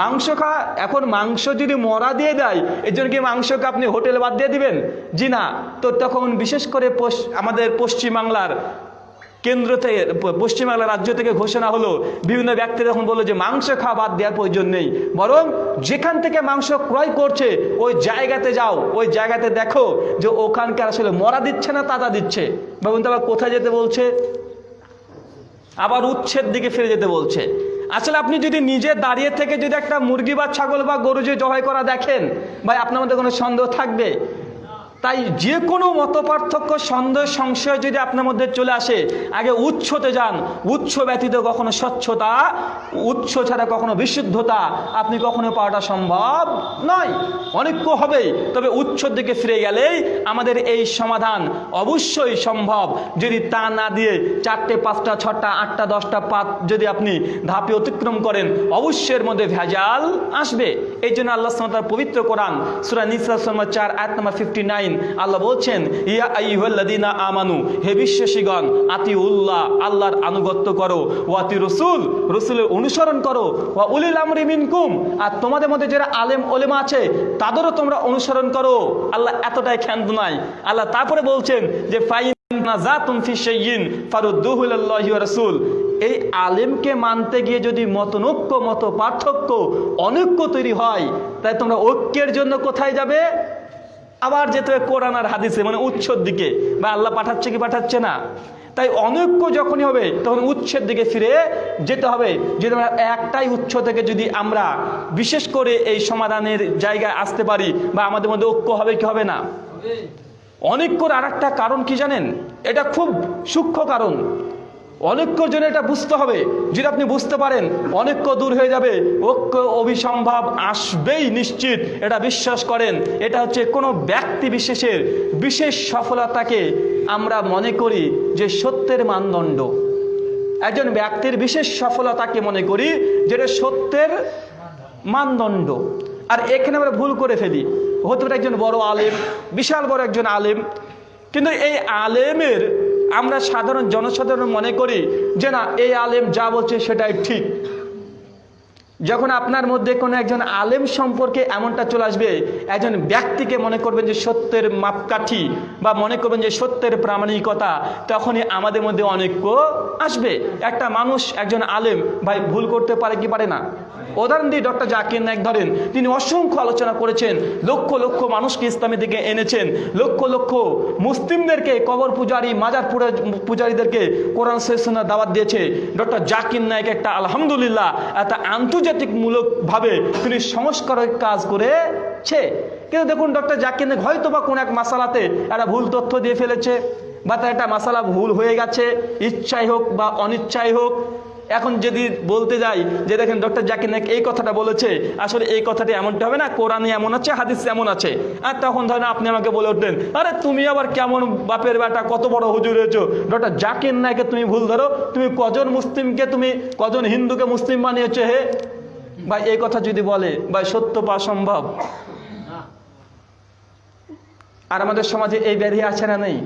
মাংস খাওয়া, এখন মাংস যদি মরা দিয়ে দেয়, এর জন্য কি মাংসকে আপনি হোটেলে বাদ দিয়ে দিবেন? জি না, তো তখন বিশেষ করে আমাদের পশ্চিমবাংলার কেন্দ্র থেকে পশ্চিমবাংলা রাজ্য থেকে ঘোষণা হলো, বিভিন্ন ব্যক্তি যখন বলল যে মাংস খাওয়া বাদ দেওয়ার প্রয়োজন নেই। বরং যেখান থেকে মাংস ক্রয় করছে, ওই জায়গাতে যাও, ওই জায়গাতে দেখো যে ওখানকার আসলে মরা দিচ্ছে না তাজা দিচ্ছে। বাবুন তারা কোথায় যেতে বলছে? আবার উচ্ছেদ দিকে ফিরে যেতে বলছে। আসলে আপনি যদি নিজে দাঁড়িয়ে থেকে যদি একটা মুরগি বা ছাগল বা গরু যে জবাই করা দেখেন, ভাই আপনার মধ্যে কোনো সন্দেহ থাকবে? তাই যে কোনো মত পার্থক্য সন্দেহ, সংশয় যদি আপনার মধ্যে চলে আসে, আগে উৎসতে যান। উৎস ব্যতীত কখনো স্বচ্ছতা উৎস ছাড়া কখনো বিশুদ্ধতা আপনি কখনো পাওয়াটা সম্ভব নয়। অনেক হবে। তবে উৎসর দিকে ফিরে গেলেই আমাদের এই সমাধান অবশ্যই সম্ভব। যদি তা না দিয়ে চারটে, পাঁচটা, ছটা, আটটা, দশটা পাত যদি আপনি ধাপে অতিক্রম করেন, অবশ্যই এর মধ্যে ভেজাল আসবে। এই জন্য আল্লাহ পবিত্র কোরআন, সুরা শর্মা চার, আয়াত নাম্বার ফিফটি আল্লাহ বলছেন, ইয়া আইহুল্লাদিনা আমানু, হে বিশ্বাসীগণ আতি উল্লাহ আল্লাহর আনুগত্য করো ওয়াতি রসুল রসুলের অনুসরণ করো, ওয়া উলিল আমরি মিনকুম, আর তোমাদের মধ্যে যারা আলেম ওলেমা আছে, তাদেরও তোমরা অনুসরণ করো। আল্লাহ এতটাই ক্ষান্ত নাই আল্লাহ তারপরে বলছেন যে, ফাইন এই আলেমকে মানতে গিয়ে যদি মতনৈক্য মত পার্থক্য অনৈক্য তৈরি হয়, তাই তোমরা ঐক্যের জন্য কোথায় যাবে? আবার যেতে হবে কোরআন আর হাদিসে মানে উৎসর দিকে। বা আল্লাহ পাঠাচ্ছে কি পাঠাচ্ছে না? তাই অনৈক্য যখনই হবে তখন উৎসের দিকে ফিরে যেতে হবে। যদি আমরা একটাই উৎস থেকে যদি আমরা বিশেষ করে এই সমাধানের জায়গায় আসতে পারি বা আমাদের মধ্যে ঐক্য হবে কি হবে না? অনৈক্যর আর একটা কারণ কি জানেন? এটা খুব সূক্ষ্ম কারণ। অনৈক্যর জন্য এটা বুঝতে হবে। যদি আপনি বুঝতে পারেন, অনৈক্য দূর হয়ে যাবে, ঐক্য অভিসম্ভব আসবেই নিশ্চিত। এটা বিশ্বাস করেন, এটা হচ্ছে কোনো ব্যক্তি বিশেষের বিশেষ সফলতাকে আমরা মনে করি যে সত্যের মানদণ্ড। একজন ব্যক্তির বিশেষ সফলতাকে মনে করি যেটা সত্যের মানদণ্ড। আর এখানে আমরা ভুল করে ফেলি। হতে পারে একজন বড় আলেম, বিশাল বড় একজন আলেম। কিন্তু এই আলেমের আমরা সাধারণ জনসাধারণ মনে করি যে না এই আলেম যা বলছে সেটাই ঠিক। যখন আপনার মধ্যে কোনো একজন আলেম সম্পর্কে এমনটা চলে আসবে, একজন ব্যক্তিকে মনে করবেন যে সত্যের মাপকাঠি বা মনে করবেন যে সত্যের প্রামাণিকতা, তখনই আমাদের মধ্যে অনৈক্য আসবে। একটা মানুষ, একজন আলেম, ভাই, ভুল করতে পারে কি পারে না? উদাহরণ দিয়ে ডক্টর জাকির নায়ক ধরেন, তিনি অসংখ্য আলোচনা করেছেন, লক্ষ লক্ষ মানুষকে ইসলামের দিকে এনেছেন, লক্ষ লক্ষ মুসলিমদেরকে, কবর পূজারী, মাজার পূজারীদেরকে কোরআন শেষনা দাওয়াত দিয়েছে। ডক্টর জাকির নায়ক একটা আলহামদুলিল্লাহ, একটা আন্তর্জাতিকমূলকভাবে তিনি সংস্কারের কাজ করেছে। কিন্তু দেখুন, ডক্টর জাকির নায়ক হয়তো বা কোনো এক মাসালাতে একটা ভুল তথ্য দিয়ে ফেলেছে বা তার একটা মাসালা ভুল হয়ে গেছে, ইচ্ছাই হোক বা অনিচ্ছাই হোক। এখন যদি বলতে যাই যে দেখেন, ডক্টর জাকির নায়ক এই কথাটা বলেছে, আসলে এই কথাটি এমনটা হবে না, কোরআনে এমন আছে, হাদিস এমন আছে। আর তখন ধরেন আপনি আমাকে বলে উঠলেন, আরে তুমি আবার কেমন বাপের বেটা, কত বড় হুজুর হয়েছো? ডক্টর জাকির নায়কে তুমি ভুল ধরো, তুমি কজন মুসলিমকে, তুমি কজন হিন্দুকে মুসলিম বানিয়েছো হে? ভাই, এই কথা যদি বলে, ভাই, সত্য পাওয়া সম্ভব? আর আমাদের সমাজে এই ব্যাধি আছে না নেই?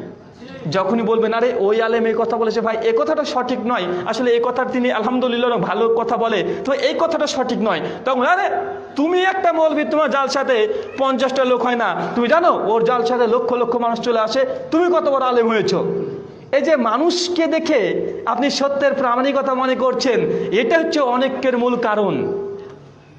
যখনই বলবেন আরে ওই আলেম এই কথা বলেছে। ভাই, এই কথাটা সঠিক নয়। আসলে এই কথার তিনি আলহামদুলিল্লাহ ভালো কথা বলে। তো এই কথাটা সঠিক নয়। তখন আরে তুমি একটা মৌলবি তোমার জাল সাথে পঞ্চাশটা লোক হয় না। তুমি জানো, ওর জাল সাথে লক্ষ লক্ষ মানুষ চলে আসে। তুমি কত বড় আলেম হয়েছো? এই যে মানুষকে দেখে আপনি সত্যের প্রামাণিকতা মনে করছেন, এটা হচ্ছে অনেকের মূল কারণ।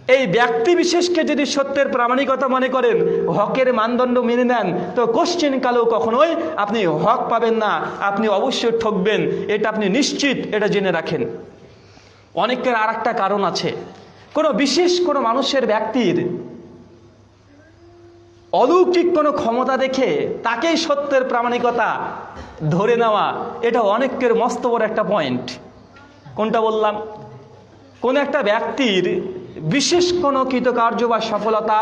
এই ব্যক্তি বিশেষকে যদি সত্যের প্রামাণিকতা মনে করেন, হকের মানদণ্ড মেনে নেন, তো কোশ্চেন কালেও কখনোই আপনি হক পাবেন না, আপনি অবশ্যই ঠকবেন, এটা আপনি নিশ্চিত, এটা জেনে রাখেন। অনেকের আর একটা কারণ আছে। কোনো বিশেষ কোনো মানুষের ব্যক্তির অলৌকিক কোনো ক্ষমতা দেখে তাকেই সত্যের প্রামাণিকতা ধরে নেওয়া, এটা অনেকের মস্ত বড় একটা পয়েন্ট কোনটা বললাম? কোন একটা ব্যক্তির বিশেষ কোনো কৃতকার্য বা সফলতা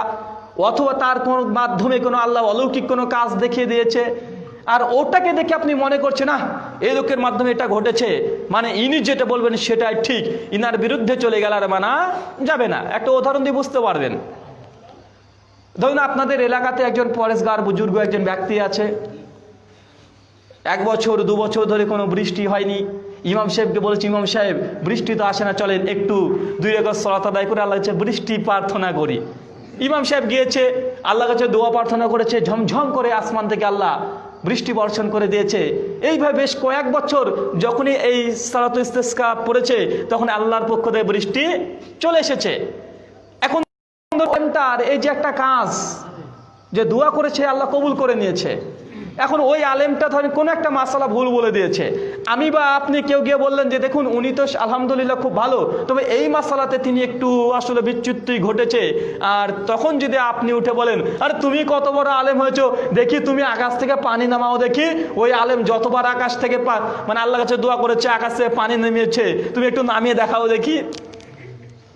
অথবা তার কোনো মাধ্যমে কোনো আল্লাহ অলৌকিক কোনো কাজ দেখিয়ে দিয়েছে, আর ওটাকে দেখে আপনি মনে করছেন না এই লোকের মাধ্যমে এটা ঘটেছে। মানে ইনি যেটা বলবেন সেটাই ঠিক। ইনার বিরুদ্ধে চলে গেল আর মানা যাবে না। একটা উদাহরণ দিয়ে বুঝতে পারবেন। ধরুন আপনাদের এলাকাতে একজন পরেশগার বুজুর্গ একজন ব্যক্তি আছে। এক বছর, দু বছর ধরে কোনো বৃষ্টি হয়নি। ইমাম সাহেবকে বলেছি, ইমাম সাহেব, বৃষ্টি তো আসে না, চলেন একটু দুই একর সলাত আদায় করে আল্লাহ কাছে বৃষ্টি প্রার্থনা করি। ইমাম সাহেব গিয়েছে আল্লাহ কাছে দোয়া প্রার্থনা করেছে, ঝমঝম করে আসমান থেকে আল্লাহ বৃষ্টি বর্ষণ করে দিয়েছে। এইভাবে বেশ কয়েক বছর যখনই এই সালাত ইস্তেস্কা পড়েছে, তখন আল্লাহর পক্ষ থেকে বৃষ্টি চলে এসেছে। এখন তার এই যে একটা কাজ যে দোয়া করেছে, আল্লাহ কবুল করে নিয়েছে। এখন ওই আলেমটা ধরেন কোনো একটা মাসালা ভুল বলে দিয়েছে। আমি বা আপনি কেউ গিয়ে বললেন যে, দেখুন, উনি তো আলহামদুলিল্লাহ খুব ভালো। তবে এই মাসালাতে তিনি একটু আসলে বিচ্যুতি ঘটেছে। আর তখন যদি আপনি উঠে বলেন, আরে, তুমি কত বড় আলেম হয়েছো। দেখি তুমি আকাশ থেকে পানি নামাও দেখি। ওই আলেম যতবার আকাশ থেকে মানে আল্লাহ কাছে দোয়া করেছে, আকাশ পানি নেমেছে, তুমি একটু নামিয়ে দেখাও দেখি।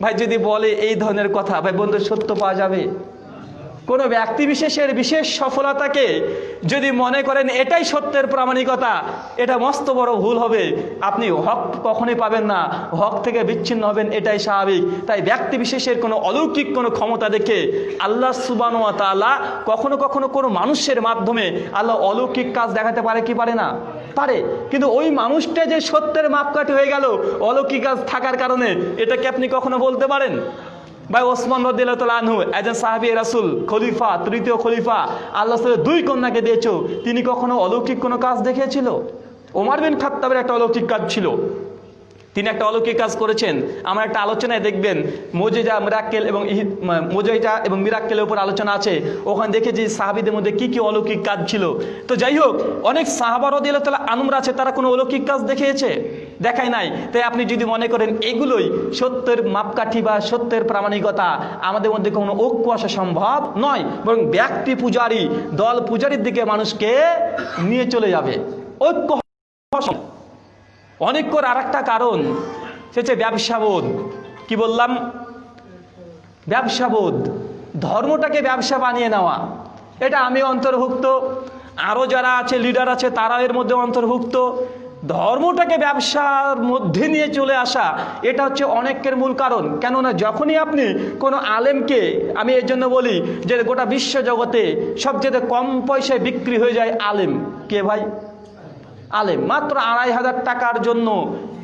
ভাই, যদি বলে এই ধরনের কথা, ভাই, বন্ধু, সত্য পাওয়া যাবে? কোনো ব্যক্তি বিশেষের বিশেষ সফলতাকে যদি মনে করেন এটাই সত্যের প্রামাণিকতা, এটা মস্ত বড় ভুল হবে। আপনি হক কখনোই পাবেন না, হক থেকে বিচ্ছিন্ন হবেন, এটাই স্বাভাবিক। তাই ব্যক্তি বিশেষের কোনো অলৌকিক কোনো ক্ষমতা দেখে আল্লাহ সুবানো তাআলা কখনো কখনো কোনো মানুষের মাধ্যমে আল্লাহ অলৌকিক কাজ দেখাতে পারে কি পারে না? পারে। কিন্তু ওই মানুষটা যে সত্যের মাপকাঠি হয়ে গেল, অলৌকিক কাজ থাকার কারণে, এটাকে আপনি কখনো বলতে পারেন? ভাই ওসমান আনহু, একজন সাহাবি রাসুল, খলিফা, তৃতীয় খলিফা, আল্লাহ সাল্লাহ দুই কন্যাকে দিয়েছ, তিনি কখনো অলৌকিক কোনো কাজ দেখেছিল ওমার বিন খাত্তাবের একটা অলৌকিক কাজ ছিল। তিনি একটা অলৌকিক কাজ করেছেন। আমার একটা আলোচনায় দেখবেন, মোজেজা, মিরাক্কেল এবং মোজেজা এবং মিরাক্কেলের উপর আলোচনা আছে। ওখানে দেখেছি সাহাবিদের মধ্যে কি কি অলৌকিক কাজ ছিল। তো যাই হোক, অনেক সাহাবার তালা আনুমরা আছে, তারা কোনো অলৌকিক কাজ দেখিয়েছে? দেখায় নাই। তাই আপনি যদি মনে করেন এগুলোই সত্যের মাপকাঠি বা সত্যের প্রামাণিকতা, আমাদের মধ্যে কোনো ঐক্য আসা সম্ভব নয়। বরং ব্যক্তি পূজারী, দল পূজারীর দিকে মানুষকে নিয়ে চলে যাবে। ঐক্য অনেক করে আর একটা কারণ, সে হচ্ছে ব্যবসাবোধ। কি বললাম? ব্যবসাবোধ। ধর্মটাকে ব্যবসা বানিয়ে নেওয়া। এটা আমি অন্তর্ভুক্ত। আরও যারা আছে লিডার আছে তারা এর মধ্যে অন্তর্ভুক্ত। ধর্মটাকে ব্যবসার মধ্যে নিয়ে চলে আসা, এটা হচ্ছে অনেকের মূল কারণ। কেননা যখনই আপনি কোনো আলেমকে, আমি এর জন্য বলি যে গোটা বিশ্ব জগতে সবচেয়ে কম পয়সায় বিক্রি হয়ে যায় আলেম। কে ভাই? আলেম। মাত্র আড়াই হাজার টাকার জন্য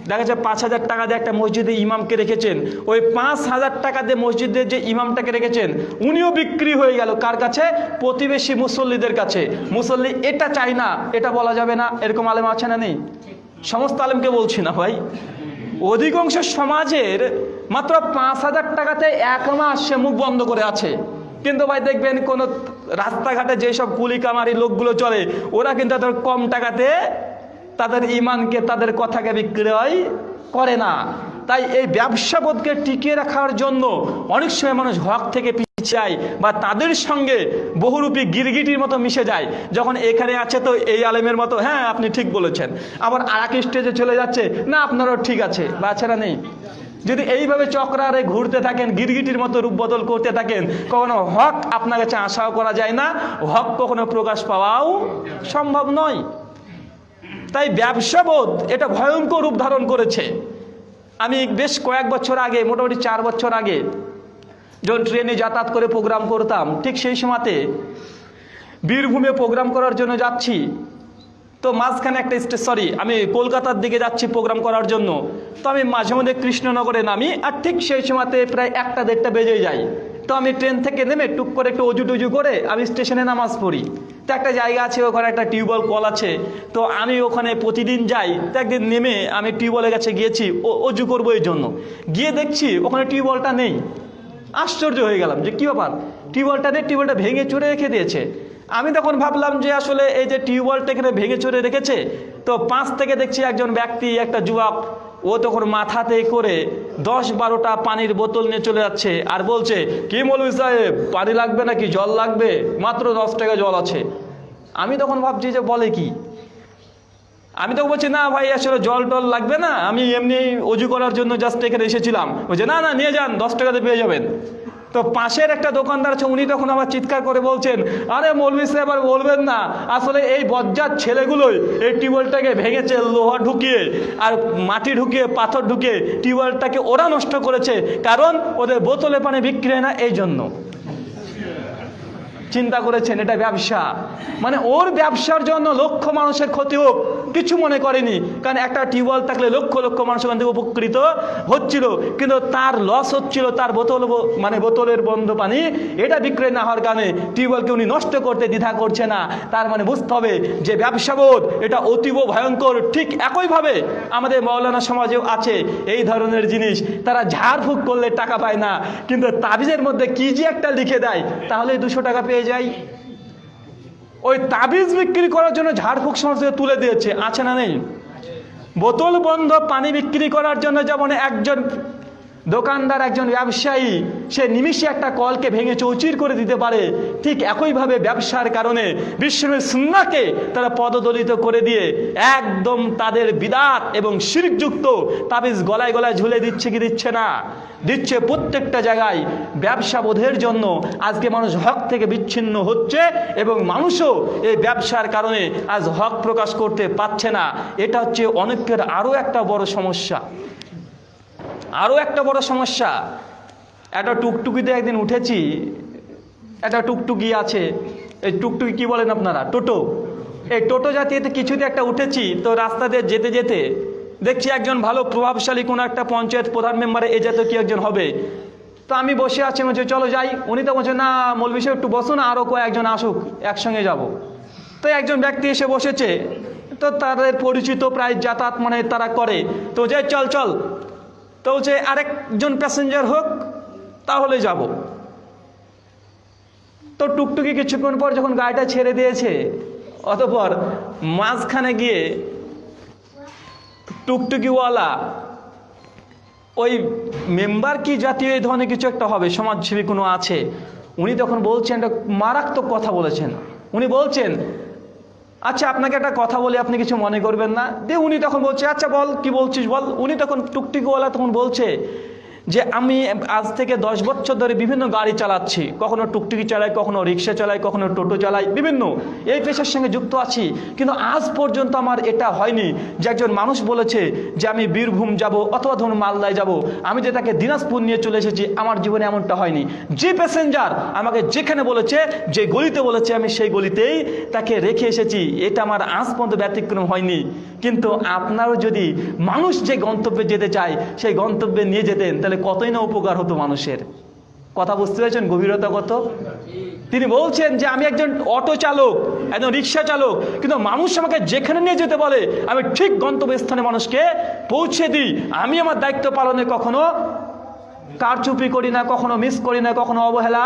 দেখা যাচ্ছে পাঁচ হাজার টাকা দিয়ে একটা মসজিদে ইমামকে রেখেছেন। ওই পাঁচ হাজার টাকা দিয়ে মসজিদের যে ইমামটাকে রেখেছেন, উনিও বিক্রি হয়ে গেল। কার কাছে? প্রতিবেশী মুসল্লিদের কাছে। মুসল্লি, এটা চাই না, এটা বলা যাবে না। এরকম আলেম আছে না নেই? সমস্ত আলেমকে বলছি না ভাই। অধিকাংশ সমাজের মাত্র পাঁচ হাজার টাকাতে এক মাস সে মুখ বন্ধ করে আছে। কিন্তু ভাই দেখবেন কোন রাস্তাঘাটে যেসব কুলি কামারি লোকগুলো চলে, ওরা কিন্তু কম টাকাতে তাদের ইমানকে তাদের কথাকে বিক্রয় করে না। তাই এই ব্যবসাবোধকে টিকিয়ে রাখার জন্য অনেক সময় মানুষ হক থেকে পিছায় বা তাদের সঙ্গে বহুরূপী গিরগিটির মতো মিশে যায়। যখন এখানে আছে তো এই আলেমের মতো হ্যাঁ আপনি ঠিক বলেছেন। আবার আর এক স্টেজে চলে যাচ্ছে, না, আপনারও ঠিক আছে, বা ছাড়া নেই? যদি এইভাবে চক্রারে ঘুরতে থাকেন, গিরগিটির মতো রূপ বদল করতে থাকেন, কখনো হক আপনার কাছে আশাও করা যায় না। হক কখনো প্রকাশ পাওয়াও সম্ভব নয়। তাই ব্যবসাবোধ এটা ভয়ঙ্কর রূপ ধারণ করেছে। আমি বেশ কয়েক বছর আগে, মোটামুটি চার বছর আগে, যখন ট্রেনে যাতায়াত করে প্রোগ্রাম করতাম, ঠিক সেই সময়তে বীরভূমে প্রোগ্রাম করার জন্য যাচ্ছি। তো মাঝখানে একটা স্টেজ সরি আমি কলকাতার দিকে যাচ্ছি প্রোগ্রাম করার জন্য। তো আমি মাঝে মধ্যে কৃষ্ণনগরে নামি, আর ঠিক সেই সময়তে প্রায় একটা দেড়টা বেজে যায়। তো আমি ট্রেন থেকে নেমে টুক করে একটু অজু টুজু করে আমি স্টেশনে নামাজ পড়ি। তো একটা জায়গা আছে, ওখানে একটা টিউবওয়েল কল আছে। তো আমি ওখানে প্রতিদিন যাই, তো একদিন নেমে আমি টিউবওয়েলের কাছে গিয়েছি, ও, অজু করব এই জন্য। গিয়ে দেখছি ওখানে টিউবওয়েলটা নেই। আশ্চর্য হয়ে গেলাম যে কী ব্যাপার? টিউবওয়েলটা নেই টিউবওয়েলটা ভেঙে চুরে রেখে দিয়েছে। আমি তখন ভাবলাম যে আসলে এই যে টিউবওয়েলটা এখানে ভেঙে চুরে রেখেছে, তো পাঁচ থেকে দেখছি একজন ব্যক্তি, একটা যুবক ও তখন মাথাতে করে দশ বারোটা পানির বোতল নিয়ে চলে যাচ্ছে আর বলছে, কি মৌলভী সাহেব, পানি লাগবে নাকি? জল লাগবে? মাত্র দশ টাকা জল আছে। আমি তখন ভাবছি যে বলে কি? আমি তো বলছি, না ভাই, আসলে জল টল লাগবে না। আমি এমনি অজু করার জন্য জাস্ট এখানে এসেছিলাম। বলছে, না না, নিয়ে যান, দশ টাকাতে পেয়ে যাবেন। তো পাশের একটা দোকানদার আছে, উনি তখন আবার চিৎকার করে বলছেন, আরে মৌলভী সাহেব আর বলবেন না, আসলে এই বজ্জার ছেলেগুলোই এই টিউবওয়েলটাকে ভেঙেছে, লোহা ঢুকিয়ে আর মাটি ঢুকিয়ে, পাথর ঢুকিয়ে টিউবওয়েলটাকে ওরা নষ্ট করেছে, কারণ ওদের বোতলে পানি বিক্রি হয় না এই জন্য চিন্তা করেছেন, এটা ব্যবসা। মানে ওর ব্যবসার জন্য লক্ষ মানুষের ক্ষতি হোক, কিছু মনে করেনি। কারণ একটা টিউবওয়েল থাকলে লক্ষ লক্ষ মানুষ ওখান থেকে উপকৃত হচ্ছিল। কিন্তু তার লস হচ্ছিল, তার বোতল মানে বোতলের বন্ধ পানি, এটা বিক্রয় না হওয়ার কারণে টিউবওয়েলকে উনি নষ্ট করতে দ্বিধা করছে না। তার মানে বুঝতে হবে যে ব্যবসাবোধ এটা অতীব ভয়ঙ্কর। ঠিক একইভাবে আমাদের মৌলানা সমাজেও আছে এই ধরনের জিনিস। তারা ঝাড়ফুঁক করলে টাকা পায় না। কিন্তু তাবিজের মধ্যে কি যে একটা লিখে দেয়, তাহলে দুশো টাকা পেয়ে যায় ওই তাবিজ বিক্রি করার জন্য ঝাড়ফুঁক সমাজ তুলে দিয়েছে, আছে না নেই? বোতল বন্ধ, পানি বিক্রি করার জন্য যেমন একজন দোকানদার একজন ব্যবসায়ী, সে নিমিষে একটা কলকে ভেঙে চৌচির করে দিতে পারে। ঠিক একইভাবে ব্যবসার কারণে বিষ্ণুর সুন্নাকে তারা পদদলিত করে দিয়ে একদম তাদের বিদাত এবং শিরকযুক্ত তাবিজ গলায় গলায় ঝুলে দিচ্ছে কি দিচ্ছে না। দিচ্ছে প্রত্যেকটা জায়গায় ব্যবসা বোধের জন্য। আজকে মানুষ হক থেকে বিচ্ছিন্ন হচ্ছে এবং মানুষও এই ব্যবসার কারণে আজ হক প্রকাশ করতে পারছে না। এটা হচ্ছে অনেকের আরও একটা বড় সমস্যা। আরও একটা বড় সমস্যা। একটা টুকটুকিতে একদিন উঠেছি, একটা টুকটুকি আছে, এই টুকটুকি কি বলেন আপনারা? টোটো। এই টোটো জাতীয়তে কিছুতে একটা উঠেছি, তো রাস্তা দিয়ে যেতে যেতে দেখছি একজন ভালো প্রভাবশালী কোনো একটা পঞ্চায়েত প্রধান মেম্বারে এ জাতীয় কি একজন হবে। তো আমি বসে আছি বলছে, চলো যাই। উনি তো বলছে, না মৌলবি সাহেব, একটু বসুন আরও কয়েকজন আসুক, একসঙ্গে যাব। তো একজন ব্যক্তি এসে বসেছে, তো তাদের পরিচিত প্রায় যাতায়াত মানে তারা করে। তো যে চল চল। তো বলছে আরেকজন প্যাসেঞ্জার হোক, তাহলে যাব। তো টুকটুকি কিছুক্ষণ পর যখন গাড়িটা ছেড়ে দিয়েছে, অতপর মাঝখানে গিয়ে টুকটুকিওয়ালা, ওই মেম্বার কি জাতীয় এই ধরনের কিছু একটা হবে, সমাজসেবী কোনো আছে? উনি তখন বলছেন, একটা মারাত্মক কথা বলেছেন। উনি বলছেন আচ্ছা আপনাকে একটা কথা বলে, আপনি কিছু মনে করবেন না। দিয়ে উনি তখন বলছে আচ্ছা বল, কি বলছিস বল? উনি তখন টুকটুকিওয়ালা তখন বলছে যে আমি আজ থেকে দশ বছর ধরে বিভিন্ন গাড়ি চালাচ্ছি, কখনো টুকটুকি চালাই, কখনো রিক্সা চালাই, কখনো টোটো চালাই, বিভিন্ন। এই পেশার সঙ্গে যুক্ত আছি। কিন্তু আজ পর্যন্ত আমার এটা হয়নি যে একজন মানুষ বলেছে যে আমি বীরভূম যাব অথবা ধরুন মালদায় যাব। আমি যে তাকে দিনাজপুর নিয়ে চলে এসেছি, আমার জীবনে এমনটা হয়নি। যে প্যাসেঞ্জার আমাকে যেখানে বলেছে, যে গলিতে বলেছে, আমি সেই গলিতেই তাকে রেখে এসেছি। এটা আমার আজ পর্যন্ত ব্যতিক্রম হয়নি। কিন্তু আপনারও যদি মানুষ যে গন্তব্যে যেতে চায়, সেই গন্তব্যে নিয়ে যেতেন, তাহলে কতই না উপকার হতো মানুষের। কথা বুঝতে পেরেছেন? গভীরতা কত? তিনি বলছেন যে, আমি একজন অটো চালক, একজন রিক্সা চালক, কিন্তু মানুষ আমাকে যেখানে নিয়ে যেতে বলে, আমি ঠিক গন্তব্যস্থানে মানুষকে পৌঁছে দিই। আমি আমার দায়িত্ব পালনে কখনো কারচুপি করি না, কখনো মিস করি না, কখনো অবহেলা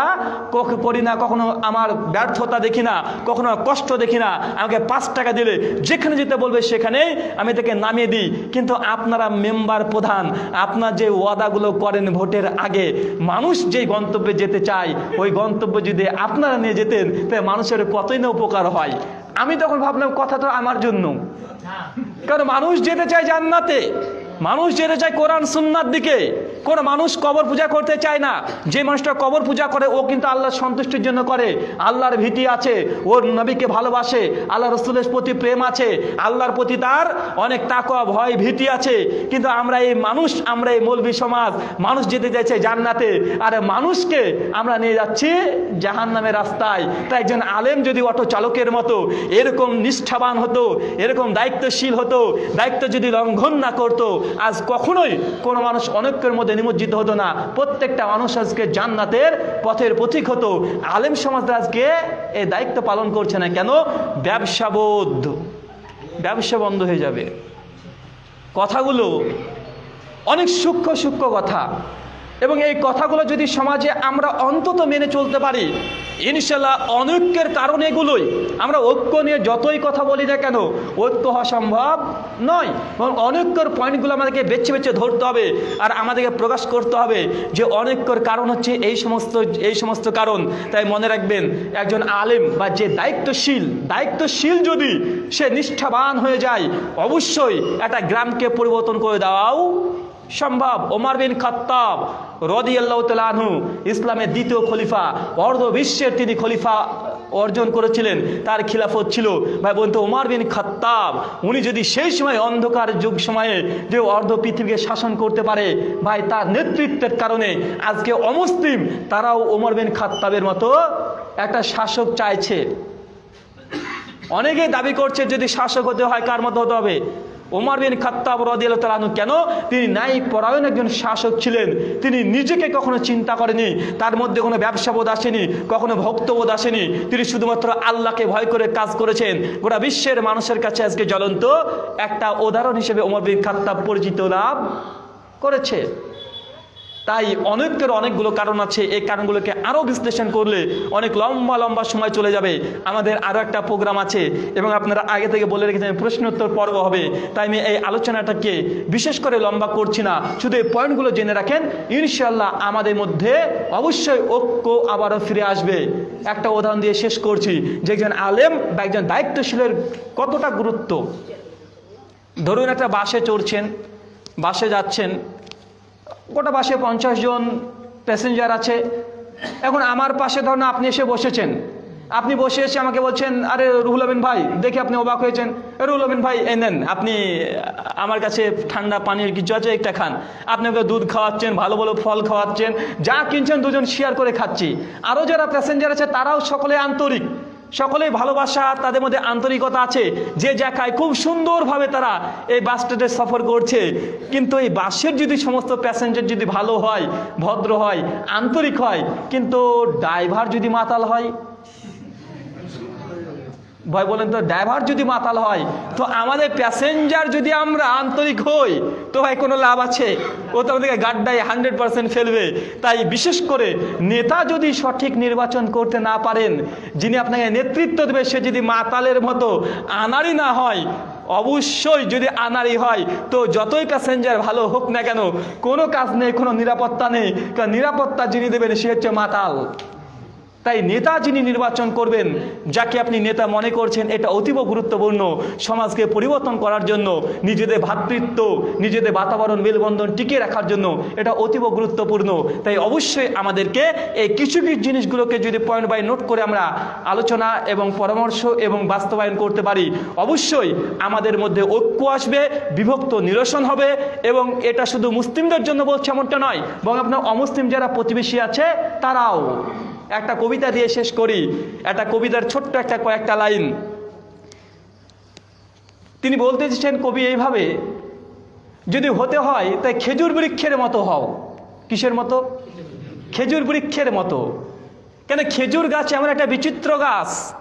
করি না, কখনো আমার ব্যর্থতা দেখি না, কখনো কষ্ট দেখি না, আমাকে পাঁচ টাকা দিলে যেখানে যেতে বলবে সেখানে আমি তাকে নামিয়ে দিই। কিন্তু আপনারা মেম্বার প্রধান, আপনার যে ওয়াদাগুলো করেন ভোটের আগে, মানুষ যেই গন্তব্যে যেতে চায়, ওই গন্তব্যে যদি আপনারা নিয়ে যেতেন, তাহলে মানুষের কতই না উপকার হয়। আমি তখন ভাবলাম, কথা তো আমার জন্য। কারণ মানুষ যেতে চায় জান্নাতে। মানুষ যেতে চায় কোরআন সুন্নার দিকে। কোনো মানুষ কবর পূজা করতে চায় না। যে মানুষটা কবর পূজা করে, ও কিন্তু আল্লাহর সন্তুষ্টির জন্য করে। আল্লাহর ভীতি আছে ওর নবীকে ভালোবাসে আল্লাহ রসুলের প্রতি প্রেম আছে, আল্লাহর প্রতি তার অনেক তাকওয়া, ভয়, ভীতি আছে। কিন্তু আমরা এই মানুষ, আমরা এই মৌলবী সমাজ, মানুষ যেতে চাইছে জান্নাতে। আর মানুষকে আমরা নিয়ে যাচ্ছি জাহান নামের রাস্তায়। তাই একজন আলেম যদি অটো চালকের মতো এরকম নিষ্ঠাবান হতো, এরকম দায়িত্বশীল হতো, দায়িত্ব যদি লঙ্ঘন না করতো আজ কখনোই কোনো মানুষ অনেকের মধ্যে নিমজ্জিত হতো না। প্রত্যেকটা মানুষ আজকে জান্নাতের পথের পথিক হতো। আলেম সমাজরা আজকে এই দায়িত্ব পালন করছে না। কেন? ব্যবসাবোধ ব্যবসা বন্ধ হয়ে যাবে। কথাগুলো অনেক সূক্ষ্ম সূক্ষ্ম কথা। এবং এই কথাগুলো যদি সমাজে আমরা অন্তত মেনে চলতে পারি ইনশাল্লাহ অনৈক্যের কারণ এগুলোই। আমরা ঐক্য নিয়ে যতই কথা বলি না কেন, ঐক্য হওয়া সম্ভব নয়। এবং অনৈক্যর পয়েন্টগুলো আমাদেরকে বেছে বেছে ধরতে হবে আর আমাদেরকে প্রকাশ করতে হবে যে অনৈক্যর কারণ হচ্ছে এই সমস্ত এই সমস্ত কারণ। তাই মনে রাখবেন, একজন আলেম বা যে দায়িত্বশীল দায়িত্বশীল যদি সে নিষ্ঠাবান হয়ে যায়, অবশ্যই একটা গ্রামকে পরিবর্তন করে দেওয়াও সম্ভব ওমর বিন খাত্তাব রদি আল্লাহ তালু ইসলামের দ্বিতীয় খলিফা, অর্ধ বিশ্বের তিনি খলিফা অর্জন করেছিলেন, তার খিলাফত ছিল। ভাই বলতো ওমার বিন খাত্তাব, উনি যদি সেই সময় অন্ধকার যুগ সময়ে যে অর্ধ পৃথিবীকে শাসন করতে পারে, ভাই তার নেতৃত্বের কারণে আজকে অমুসলিম, তারাও ওমর বিন খাত্তাবের মতো একটা শাসক চাইছে। অনেকেই দাবি করছে যদি শাসক হতে হয়, কার মতো হতে হবে? ওমর বিন খাত্তাব রাদিয়াল্লাহু কেন? তিনি ন্যায় পরায়ণ একজন শাসক ছিলেন। তিনি নিজেকে কখনো চিন্তা করেনি। তার মধ্যে কোনো ব্যবসাবোধ আসেনি, কখনো ভক্তবোধ আসেনি। তিনি শুধুমাত্র আল্লাহকে ভয় করে কাজ করেছেন। গোটা বিশ্বের মানুষের কাছে আজকে জ্বলন্ত একটা উদাহরণ হিসেবে ওমর বিন খাত্তাব পরিচিত লাভ করেছে। তাই অনেকের অনেকগুলো কারণ আছে। এই কারণগুলোকে আরও বিশ্লেষণ করলে অনেক লম্বা লম্বা সময় চলে যাবে। আমাদের আরও একটা প্রোগ্রাম আছে এবং আপনারা আগে থেকে বলে রেখেছেন প্রশ্নোত্তর পর্ব হবে। তাই আমি এই আলোচনাটাকে বিশেষ করে লম্বা করছি না। শুধু এই পয়েন্টগুলো জেনে রাখেন। ইনশাল্লাহ আমাদের মধ্যে অবশ্যই ঐক্য আবারও ফিরে আসবে। একটা উদাহরণ দিয়ে শেষ করছি। যে একজন আলেম বা একজন দায়িত্বশীলের কতটা গুরুত্ব? ধরুন একটা বাসে চড়ছেন, বাসে যাচ্ছেন গোটা বাসে পঞ্চাশ জন প্যাসেঞ্জার আছে। এখন আমার পাশে ধরুন আপনি এসে বসেছেন। আপনি বসে এসে আমাকে বলছেন আরে রুহুল আমিন ভাই দেখে আপনি অবাক হয়েছেন। "এ, রুহুল আমিন ভাই এই নেন আপনি আমার কাছে ঠান্ডা পানির কিছু আছে একটা খান। আপনি ওকে দুধ খাওয়াচ্ছেন ভালো ভালো ফল খাওয়াচ্ছেন যা কিনছেন দুজন শেয়ার করে খাচ্ছি। আরও যারা প্যাসেঞ্জার আছে তারাও সকলে আন্তরিক। সকলেই ভালোবাসা, তাদের মধ্যে আন্তরিকতা আছে। যে জায়গায় খুব সুন্দরভাবে তারা এই বাস স্ট্যান্ডে সফর করছে, কিন্তু এই বাসের যদি সমস্ত প্যাসেঞ্জার যদি ভালো হয়, ভদ্র হয়, আন্তরিক হয়, কিন্তু ড্রাইভার যদি মাতাল হয় ভয় বলেন তো ড্রাইভার যদি মাতাল হয়, তো আমাদের প্যাসেঞ্জার যদি আমরা আন্তরিক হই, তো ভাই কোনো লাভ আছে? ও তো আমাদেরকে গাড্ডায় হান্ড্রেড পার্সেন্ট ফেলবে। তাই বিশেষ করে নেতা যদি সঠিক নির্বাচন করতে না পারেন, যিনি আপনাকে নেতৃত্ব দেবে, সে যদি মাতালের মতো আনারই না হয়, অবশ্যই যদি আনারি হয়, তো যতই প্যাসেঞ্জার ভালো হোক না কেন, কোনো কাজ নেই, কোনো নিরাপত্তা নেই। কারণ নিরাপত্তা যিনি দেবেন, সে হচ্ছে মাতাল। তাই নেতা যিনি নির্বাচন করবেন, যাকে আপনি নেতা মনে করছেন, এটা অতীব গুরুত্বপূর্ণ সমাজকে পরিবর্তন করার জন্য, নিজেদের ভ্রাতৃত্ব নিজেদের বাতাবরণ মেলবন্ধন টিকিয়ে রাখার জন্য এটা অতীব গুরুত্বপূর্ণ। তাই অবশ্যই আমাদেরকে এই কিছু কিছু জিনিসগুলোকে যদি পয়েন্ট বাই নোট করে আমরা আলোচনা এবং পরামর্শ এবং বাস্তবায়ন করতে পারি, অবশ্যই আমাদের মধ্যে ঐক্য আসবে, বিভক্ত নিরসন হবে এবং এটা শুধু মুসলিমদের জন্য বলছে এমনটা নয়, বরং আপনার অমুসলিম যারা প্রতিবেশী আছে, তারাও। একটা কবিতা দিয়ে শেষ করি। একটা কবিতার ছোট্ট একটা কয়েকটা লাইন। তিনি বলতে চেয়েছেন কবি, এইভাবে যদি হতে হয়, তাই খেজুর বৃক্ষের মতো হও। কিসের মতো? খেজুর বৃক্ষের মতো। কেন খেজুর গাছ এমন একটা বিচিত্র গাছ,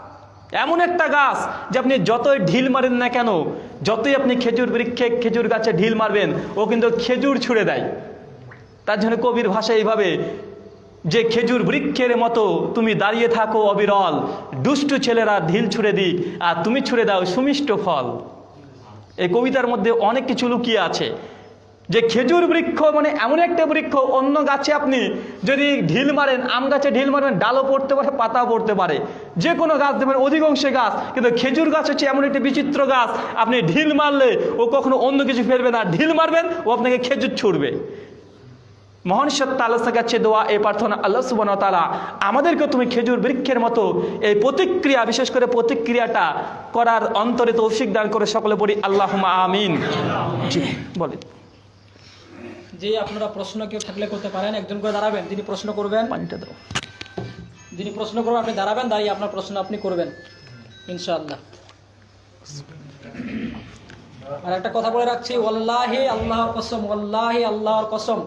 এমন একটা গাছ যে আপনি যতই ঢিল মারেন না কেন, যতই আপনি খেজুর বৃক্ষে, খেজুর গাছে ঢিল মারবেন, ও কিন্তু খেজুর ছুঁড়ে দেয়। তার জন্য কবির ভাষা এইভাবে যে খেজুর বৃক্ষের মতো তুমি দাঁড়িয়ে থাকো অবিরল, দুষ্টু ছেলেরা ঢিল ছুঁড়ে দিক, আর তুমি ছুঁড়ে দাও সুমিষ্ট ফল। এই কবিতার মধ্যে অনেক কিছু লুকিয়ে আছে। যে খেজুর বৃক্ষ মানে এমন একটা বৃক্ষ, অন্য গাছে আপনি যদি ঢিল মারেন, আম গাছে ঢিল মারবেন, ডালও পড়তে পারে, পাতাও পড়তে পারে। যে কোনো গাছ দেবেন, অধিকাংশে গাছ, কিন্তু খেজুর গাছ হচ্ছে এমন একটি বিচিত্র গাছ, আপনি ঢিল মারলে ও কখনো অন্য কিছু ফেলবে না। ঢিল মারবেন, ও আপনাকে খেজুর ছুড়বে। মহান সত্তা আল্লাহ কাছে দোয়া এই প্রার্থনা আল্লাহ সুবান তালা আমাদেরকে তুমি খেজুর বৃক্ষের মতো এই প্রতিক্রিয়া বিশেষ করে প্রতিক্রিয়াটা করার অন্তরে তৌফিক দান করে সকলে পড়ি আল্লাহ আমিন। বলে যে আপনারা প্রশ্ন কেউ থাকলে করতে পারেন একজন করে দাঁড়াবেন যিনি প্রশ্ন করবেন পানিটা দাও। যিনি প্রশ্ন করবেন আপনি দাঁড়াবেন দাঁড়িয়ে আপনার প্রশ্ন আপনি করবেন ইনশাআল্লাহ। আর একটা কথা বলে রাখছি ওয়াল্লাহি আল্লাহর কসম ওয়াল্লাহি আল্লাহর কসম।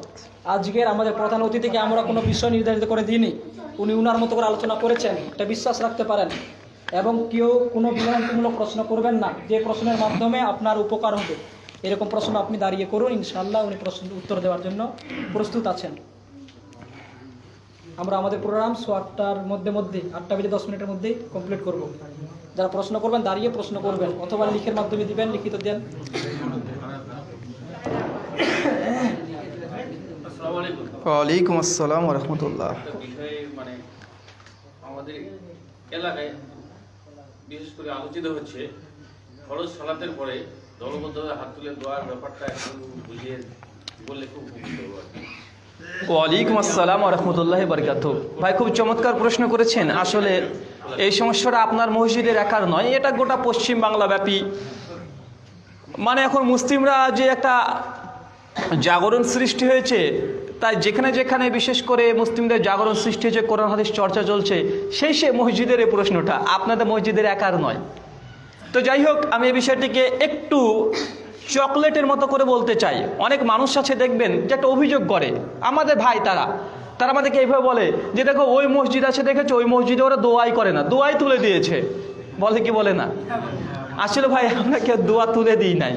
আজকের আমাদের প্রধান অতিথিকে আমরা কোনো বিষয় নির্ধারিত করে দিইনি। উনি উনার মতো করে আলোচনা করেছেন। এটা বিশ্বাস রাখতে পারেন। এবং কেউ কোনো বিভ্রান্তিমূলক প্রশ্ন করবেন না। যে প্রশ্নের মাধ্যমে আপনার উপকার হবে। এরকম প্রশ্ন আপনি দাঁড়িয়ে করুন ইনশাল্লাহ উনি প্রশ্ন, উত্তর দেওয়ার জন্য প্রস্তুত আছেন। আমরা আমাদের প্রোগ্রাম সো আটটার মধ্যে মধ্যে, আটটা বেজে দশ মিনিটের মধ্যেই কমপ্লিট করব। যারা প্রশ্ন করবেন, দাঁড়িয়ে প্রশ্ন করবেন। অথবা লিখের মাধ্যমে দিবেন, লিখিত দেন। ওয়ালাইকুম আসসালাম রহমতুল্লাহ। মানে আমাদের এলাকায় বিশেষ করে আলোচিত হচ্ছে ফরজ সালাতের পরে দলবদ্ধভাবে হাত তুলে দোয়ার ব্যাপারটা একটু বুঝিয়ে বললে খুব উপকৃত হব ওয়ালাইকুম আসসালাম রহমতুল্লাহ বরকাত ভাই খুব চমৎকার প্রশ্ন করেছেন। আসলে এই সমস্যাটা আপনার মসজিদের একার নয় এটা গোটা পশ্চিম বাংলা ব্যাপী মানে এখন মুসলিমরা যে একটা জাগরণ সৃষ্টি হয়েছে তাই যেখানে যেখানে বিশেষ করে মুসলিমদের জাগরণ সৃষ্টি হয়েছে, কোরআন, হাদিস চর্চা চলছে, সেই সে মসজিদের এই প্রশ্নটা আপনাদের মসজিদের একার নয়। তো যাই হোক, আমি এই বিষয়টিকে একটু চকলেটের মতো করে বলতে চাই। অনেক মানুষ আছে দেখবেন যে একটা অভিযোগ করে, আমাদের ভাই তারা তারা আমাদেরকে এইভাবে বলে যে দেখো ওই মসজিদ আছে দেখেছ, ওই মসজিদে ওরা দোয়াই করে না, দোয়াই তুলে দিয়েছে। বলে কি বলে না? আসলে ভাই, আমরা কেউ দোয়া তুলে দিই নাই।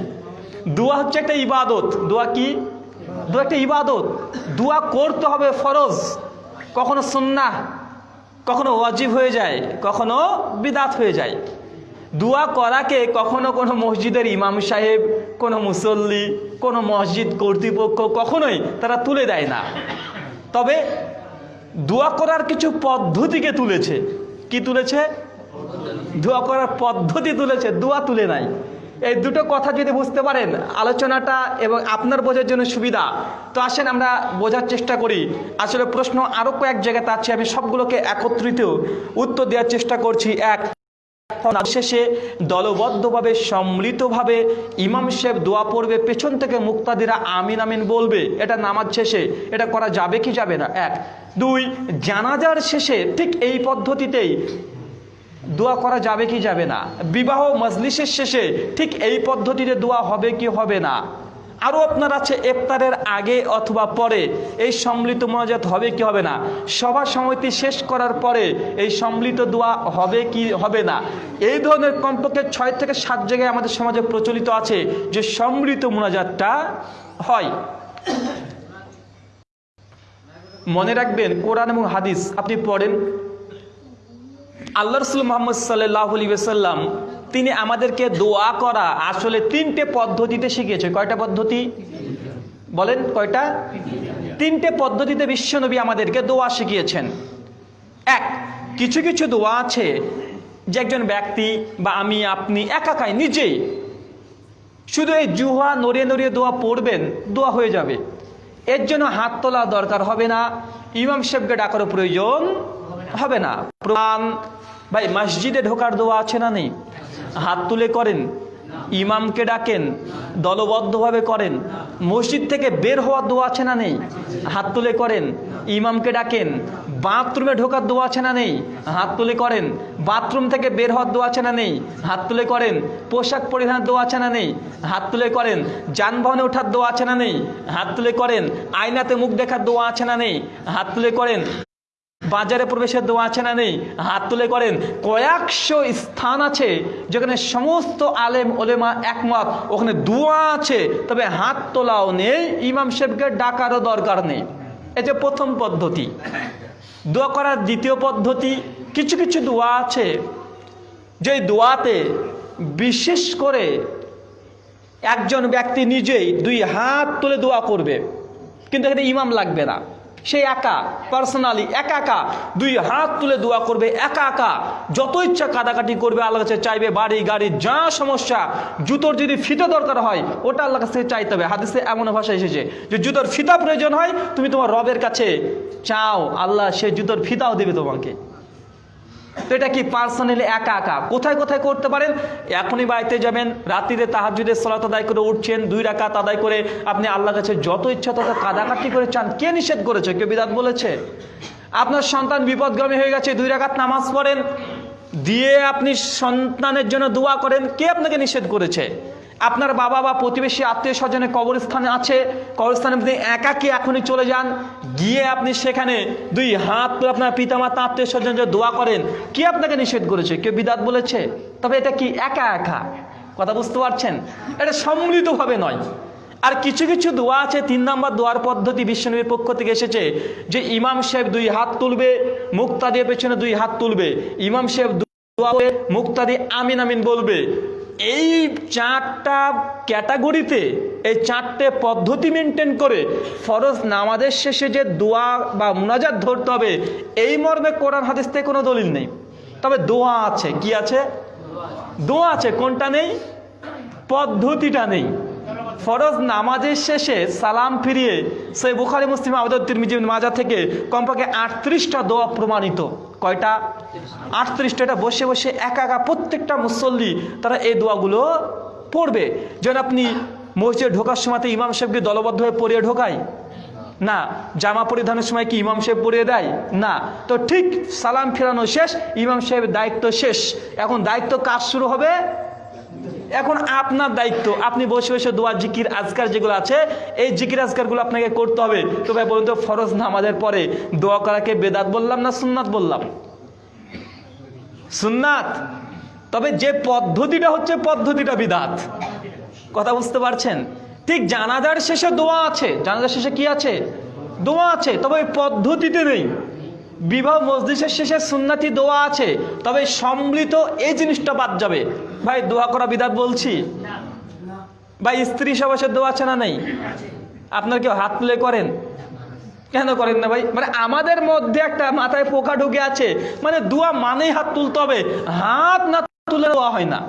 দোয়া হচ্ছে একটা ইবাদত। দোয়া কি? দোয়া একটা ইবাদত, দোয়া করতে হবে ফরজ। কখনো সুন্না কখনো ওয়াজিব হয়ে যায়, কখনো বিদাত হয়ে যায়। দোয়া করাকে কখনো কোনো মসজিদের ইমাম সাহেব, কোনো মুসল্লি, কোনো মসজিদ কর্তৃপক্ষ কখনোই তারা তুলে দেয় না। তবে দোয়া করার কিছু পদ্ধতিকে তুলেছে। কি তুলেছে? দোয়া করার পদ্ধতি তুলেছে, দোয়া তুলে নাই। এই দুটো কথা যদি বুঝতে পারেন, আলোচনাটা এবং আপনার বোঝার জন্য সুবিধা। তো আসেন আমরা বোঝার চেষ্টা করি। আসলে প্রশ্ন আরও কয়েক জায়গাতে আছে, আমি সবগুলোকে একত্রিত উত্তর দেওয়ার চেষ্টা করছি। এক, শেষে দলবদ্ধভাবে, সম্মিলিতভাবে ইমাম সাহেব দোয়া পড়বে, পেছন থেকে মুক্তাদিরা আমিন আমিন বলবে। এটা নামাজ শেষে, এটা করা যাবে কি যাবে না? এক, দুই, জানাজার শেষে ঠিক এই পদ্ধতিতেই দোয়া করা যাবে কি যাবে না? বিবাহ মজলিসের শেষে ঠিক এই পদ্ধতিতে দোয়া হবে কি হবে না? আরও আপনার আছে ইফতারের আগে অথবা পরে এই সম্মিলিত মোনাজাত হবে কি হবে না? সভা সমিতি শেষ করার পরে এই সম্মিলিত দোয়া হবে কি হবে না? এই ধরনের কমপক্ষে ছয় থেকে সাত জায়গায় আমাদের সমাজে প্রচলিত আছে যে সম্মিলিত মোনাজাতটা হয়। মনে রাখবেন, কোরআন এবং হাদিস আপনি পড়েন আল্লাহ রসুল মোহাম্মদ সাল্লাহ সাল্লাম তিনি আমাদেরকে দোয়া করা আসলে তিনটে পদ্ধতিতে শিখিয়েছে। কয়টা পদ্ধতি? বলেন, কয়টা? তিনটে পদ্ধতিতে বিশ্বনবী আমাদেরকে দোয়া শিখিয়েছেন। এক, কিছু কিছু দোয়া আছে যে একজন ব্যক্তি বা আমি, আপনি একাকাই নিজেই। শুধু এই জুহা নড়িয়ে নড়িয়ে দোয়া পড়বেন, দোয়া হয়ে যাবে। এর জন্য হাত তোলা দরকার হবে না। ইমাম সাহেবকে ডাকারও প্রয়োজন হবে না। প্রমাণ, ভাই, মসজিদে ঢোকার দোয়া আছে না নেই? হাত তুলে করেন, ইমামকে ডাকেন, দলবদ্ধভাবে করেন, মসজিদ থেকে বের হওয়ার দোয়া আছে না নেই? হাত তুলে করেন, ইমামকে ডাকেন, বাথরুমে ঢোকার দোয়া আছে না নেই? হাত তুলে করেন, বাথরুম থেকে বের হওয়ার দোয়া আছে না নেই? হাত তুলে করেন, পোশাক পরিধানের দোয়া আছে না নেই? হাত তুলে করেন, যানবাহনে ওঠার দোয়া আছে না নেই? হাত তুলে করেন, আয়নাতে মুখ দেখার দোয়া আছে না নেই? হাত তুলে করেন বাজারে প্রবেশের দোয়া আছে না নেই? হাত তুলে করেন। কয়েকশো স্থান আছে যেখানে সমস্ত আলেম, ওলেমা একমত। ওখানে দোয়া আছে, তবে হাত তোলাও নেই। ইমাম সাহেবকে ডাকারও দরকার নেই। যে প্রথম পদ্ধতি। দোয়া করার দ্বিতীয় পদ্ধতি, কিছু কিছু দোয়া আছে। যে দোয়াতে বিশেষ করে একজন ব্যক্তি নিজেই দুই হাত তুলে দোয়া করবে। কিন্তু এখানে ইমাম লাগবে না। সে একা পার্সোনালি একা একা দুই হাত তুলে দোয়া করবে, একা একা। যত ইচ্ছা কাটাকাটি করবে আল্লাহ কাছে চাইবে, বাড়ি, গাড়ি, যা সমস্যা, জুতোর যদি ফিতা দরকার হয়, ওটা আল্লাহ কাছে চাইতে হবে। হাদিসে এমন ভাষা এসেছে যে, জুতোর ফিতা প্রয়োজন হয়, তুমি তোমার রবের কাছে চাও, আল্লাহ সে জুতোর ফিতাও দেবে তোমাকে। তো এটা কি পার্সোনালি একা একা? কোথায় কোথায় করতে পারেন? এখনই বাড়িতে যাবেন, রাত্রিতে তাহাজুদের সলাত আদায় করে উঠছেন, দুই রাকাত আদায় করে আপনি আল্লাহ কাছে যত ইচ্ছা তত কাদাকাটি করে চান। কে নিষেধ করেছে? কেউ বিদাত বলেছে? আপনার সন্তান বিপদগামী হয়ে গেছে, দুই রাকাত নামাজ পড়েন, দিয়ে আপনি সন্তানের জন্য দোয়া করেন, কে আপনাকে নিষেধ করেছে? আপনার বাবা বা প্রতিবেশী আত্মীয় স্বজনে কবরস্থানে আছে, কবরস্থানে আপনি একাকি এখনই চলে যান। গিয়ে আপনি সেখানে দুই হাত তুলে আপনার পিতামাতা, আত্মীয় স্বজন যে দোয়া করেন, কে আপনাকে নিষেধ করেছে? কেউ বিদাত বলেছে? তবে এটা কি একা একা? কথা বুঝতে পারছেন? এটা সম্মিলিতভাবে নয়। আর কিছু কিছু দোয়া আছে, তিন নম্বর দোয়ার পদ্ধতি বিশ্বনবীর পক্ষ থেকে এসেছে যে ইমাম সাহেব দুই হাত তুলবে মুক্তা দিয়ে পেছনে দুই হাত তুলবে। ইমাম সাহেব দোয়া করে মুক্তা আমিন আমিন বলবে। এই চারটা ক্যাটাগরিতে, এই চারটে পদ্ধতি মেনটেন করে ফরজ নামাজের শেষে যে দোয়া বা মুনাজাত ধরতে হবে, এই মর্মে কোরআন হাদিস থেকে কোনো দলিল নেই। তবে দোয়া আছে, কি আছে? দোয়া আছে, কোনটা নেই? পদ্ধতিটা নেই। ফরজ নামাজের শেষে সালাম ফিরিয়ে সেই বুখারি, মুসলিম আবেদন তিরমিজি মাজা থেকে কমপক্ষে আটত্রিশটা দোয়া প্রমাণিত। কয়টা? আটত্রিশটা। এটা বসে বসে একা একা প্রত্যেকটা মুসল্লি তারা এই দোয়াগুলো পড়বে। যেন আপনি মসজিদে ঢোকার সময়তে ইমাম সাহেবকে দলবদ্ধ হয়ে পড়িয়ে ঢোকায় না। জামা পরিধানের সময় কি ইমাম সাহেব পরিয়ে দেয়? না। তো ঠিক সালাম ফেরানো শেষ, ইমাম সাহেবের দায়িত্ব শেষ। এখন দায়িত্ব কাজ শুরু হবে? এখন আপনার দায়িত্ব, আপনি বসে বসে দোয়া, জিকির, আজকার যেগুলো আছে, এই জিকির, আজকারগুলো আপনাকে করতে হবে। তো ভাই বলুন তো, ফরজ নামাজের পরে দোয়া করাকে বেদাত বললাম না সুন্নাত বললাম? সুন্নাত? তবে যে পদ্ধতিটা হচ্ছে, পদ্ধতিটা বিদাত। কথা বুঝতে পারছেন? ঠিক জানাজার শেষে দোয়া আছে। জানাজার শেষে কি আছে? দোয়া আছে, তবে পদ্ধতিতে নেই। বিবাহ মসজিদের শেষে সুন্নাতি দোয়া আছে, তবে সম্মিলিত এই জিনিসটা বাদ যাবে। ভাই, দোয়া করা বিদাত বলছি। ভাই, স্ত্রী সবাসের দোয়া আছে না নেই? আপনার কেউ হাত তুলে করেন? কেন করেন না ভাই? মানে আমাদের মধ্যে একটা মাথায় পোকা ঢুকে আছে। মানে দোয়া মানেই হাত তুলতে হবে। হাত না তুলে দেওয়া হয় না।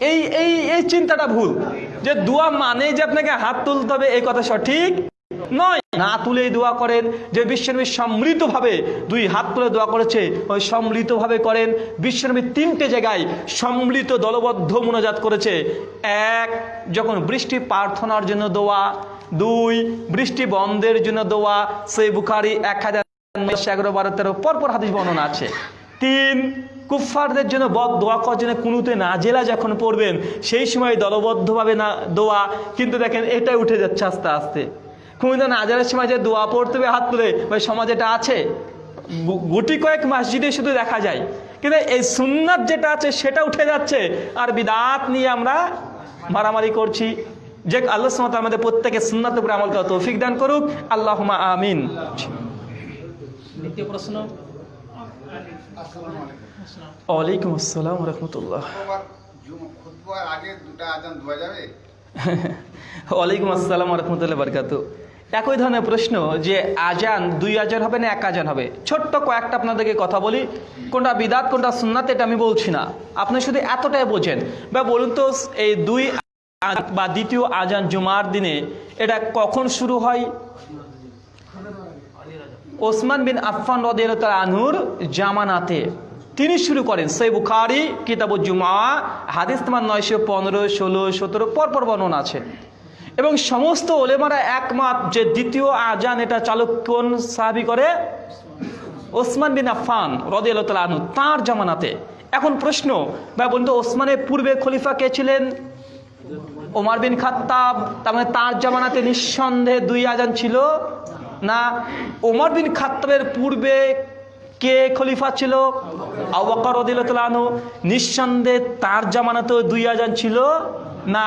এই এই এই চিন্তাটা ভুল। যে দোয়া মানে যে আপনাকে হাত তুলতে হবে, এই কথা সঠিক নয়। না তুলেই দোয়া করেন, যে বিশ্বনবী সম্মিলিতভাবে দুই হাত তুলে দোয়া করেছে, ওই সম্মিলিতভাবে করেন। বিশ্বনবী তিনটে জায়গায় সম্মিলিত দলবদ্ধ মোনাজাত করেছে। এক, যখন বৃষ্টি প্রার্থনার জন্য দোয়া। দুই, বৃষ্টি বন্ধের জন্য দোয়া। সেই বুখারি এক হাজার এগারো বারো তেরো, পরপর হাদিস বর্ণনা আছে। তিন, কুফফারদের জন্য বদ দোয়া করার জন্য কুনুতে না জেলা যখন পড়বেন, সেই সময় দলবদ্ধভাবে না দোয়া, কিন্তু দেখেন এটাই উঠে যাচ্ছে আস্তে আস্তে। কুনুতে না জেলার সময় যে দোয়া পড়তে হবে হাত তুলে ওই সমাজ এটা আছে গুটি কয়েক মসজিদে শুধু দেখা যায়। কিন্তু এই সুন্নাত যেটা আছে সেটা উঠে যাচ্ছে। আর বিদাত নিয়ে আমরা মারামারি করছি। যে আল্লাহ সুমত আমাদের প্রত্যেকে সুন্নাত উপরে আমল করা তৌফিক দান করুক। আল্লাহ আমিন। দ্বিতীয় প্রশ্ন। ওয়ালাইকুম আসসালাম রহমতুল্লাহ। [LAUGHS] ওয়ালাইকুম আসসালাম রহমতুল্লাহ বারকাতু একই ধরনের প্রশ্ন যে আজান দুই আজান হবে না এক আজান হবে? ছোট্ট কয়েকটা আপনাদেরকে কথা বলি। কোনটা বিদাত, কোনটা সুন্নাত, এটা আমি বলছি না। আপনি শুধু এতটাই বোঝেন। বা বলুন তো, এই দুই বা দ্বিতীয় আজান জুমার দিনে এটা কখন শুরু হয়? ওসমান বিন আফফান রদিয়াল আনহুর জামানাতে। তিনি শুরু করেন। সেই বুখারি কিতাব জুমা, হাদিস তোমার নয়শো পনেরো, ষোলো, সতেরো, পরপর বর্ণনা আছে। এবং সমস্ত ওলেমারা একমত যে দ্বিতীয় আজান এটা চালক কোন সাহাবি করে? ওসমান বিন আফফান রদিয়াল আনহু, তাঁর জামানাতে। এখন প্রশ্ন বা বন্ধু ওসমানের পূর্বে খলিফা কে ছিলেন? ওমার বিন খাত্তাব, তার মানে তার জামানাতে নিঃসন্দেহে দুই আজান ছিল না? ওমর বিন খাত্তাবের পূর্বে কে খলিফা ছিল? আবাকর রদিলতালানু নিঃসন্দেহে তার জামানাতেও দুই আজান ছিল না?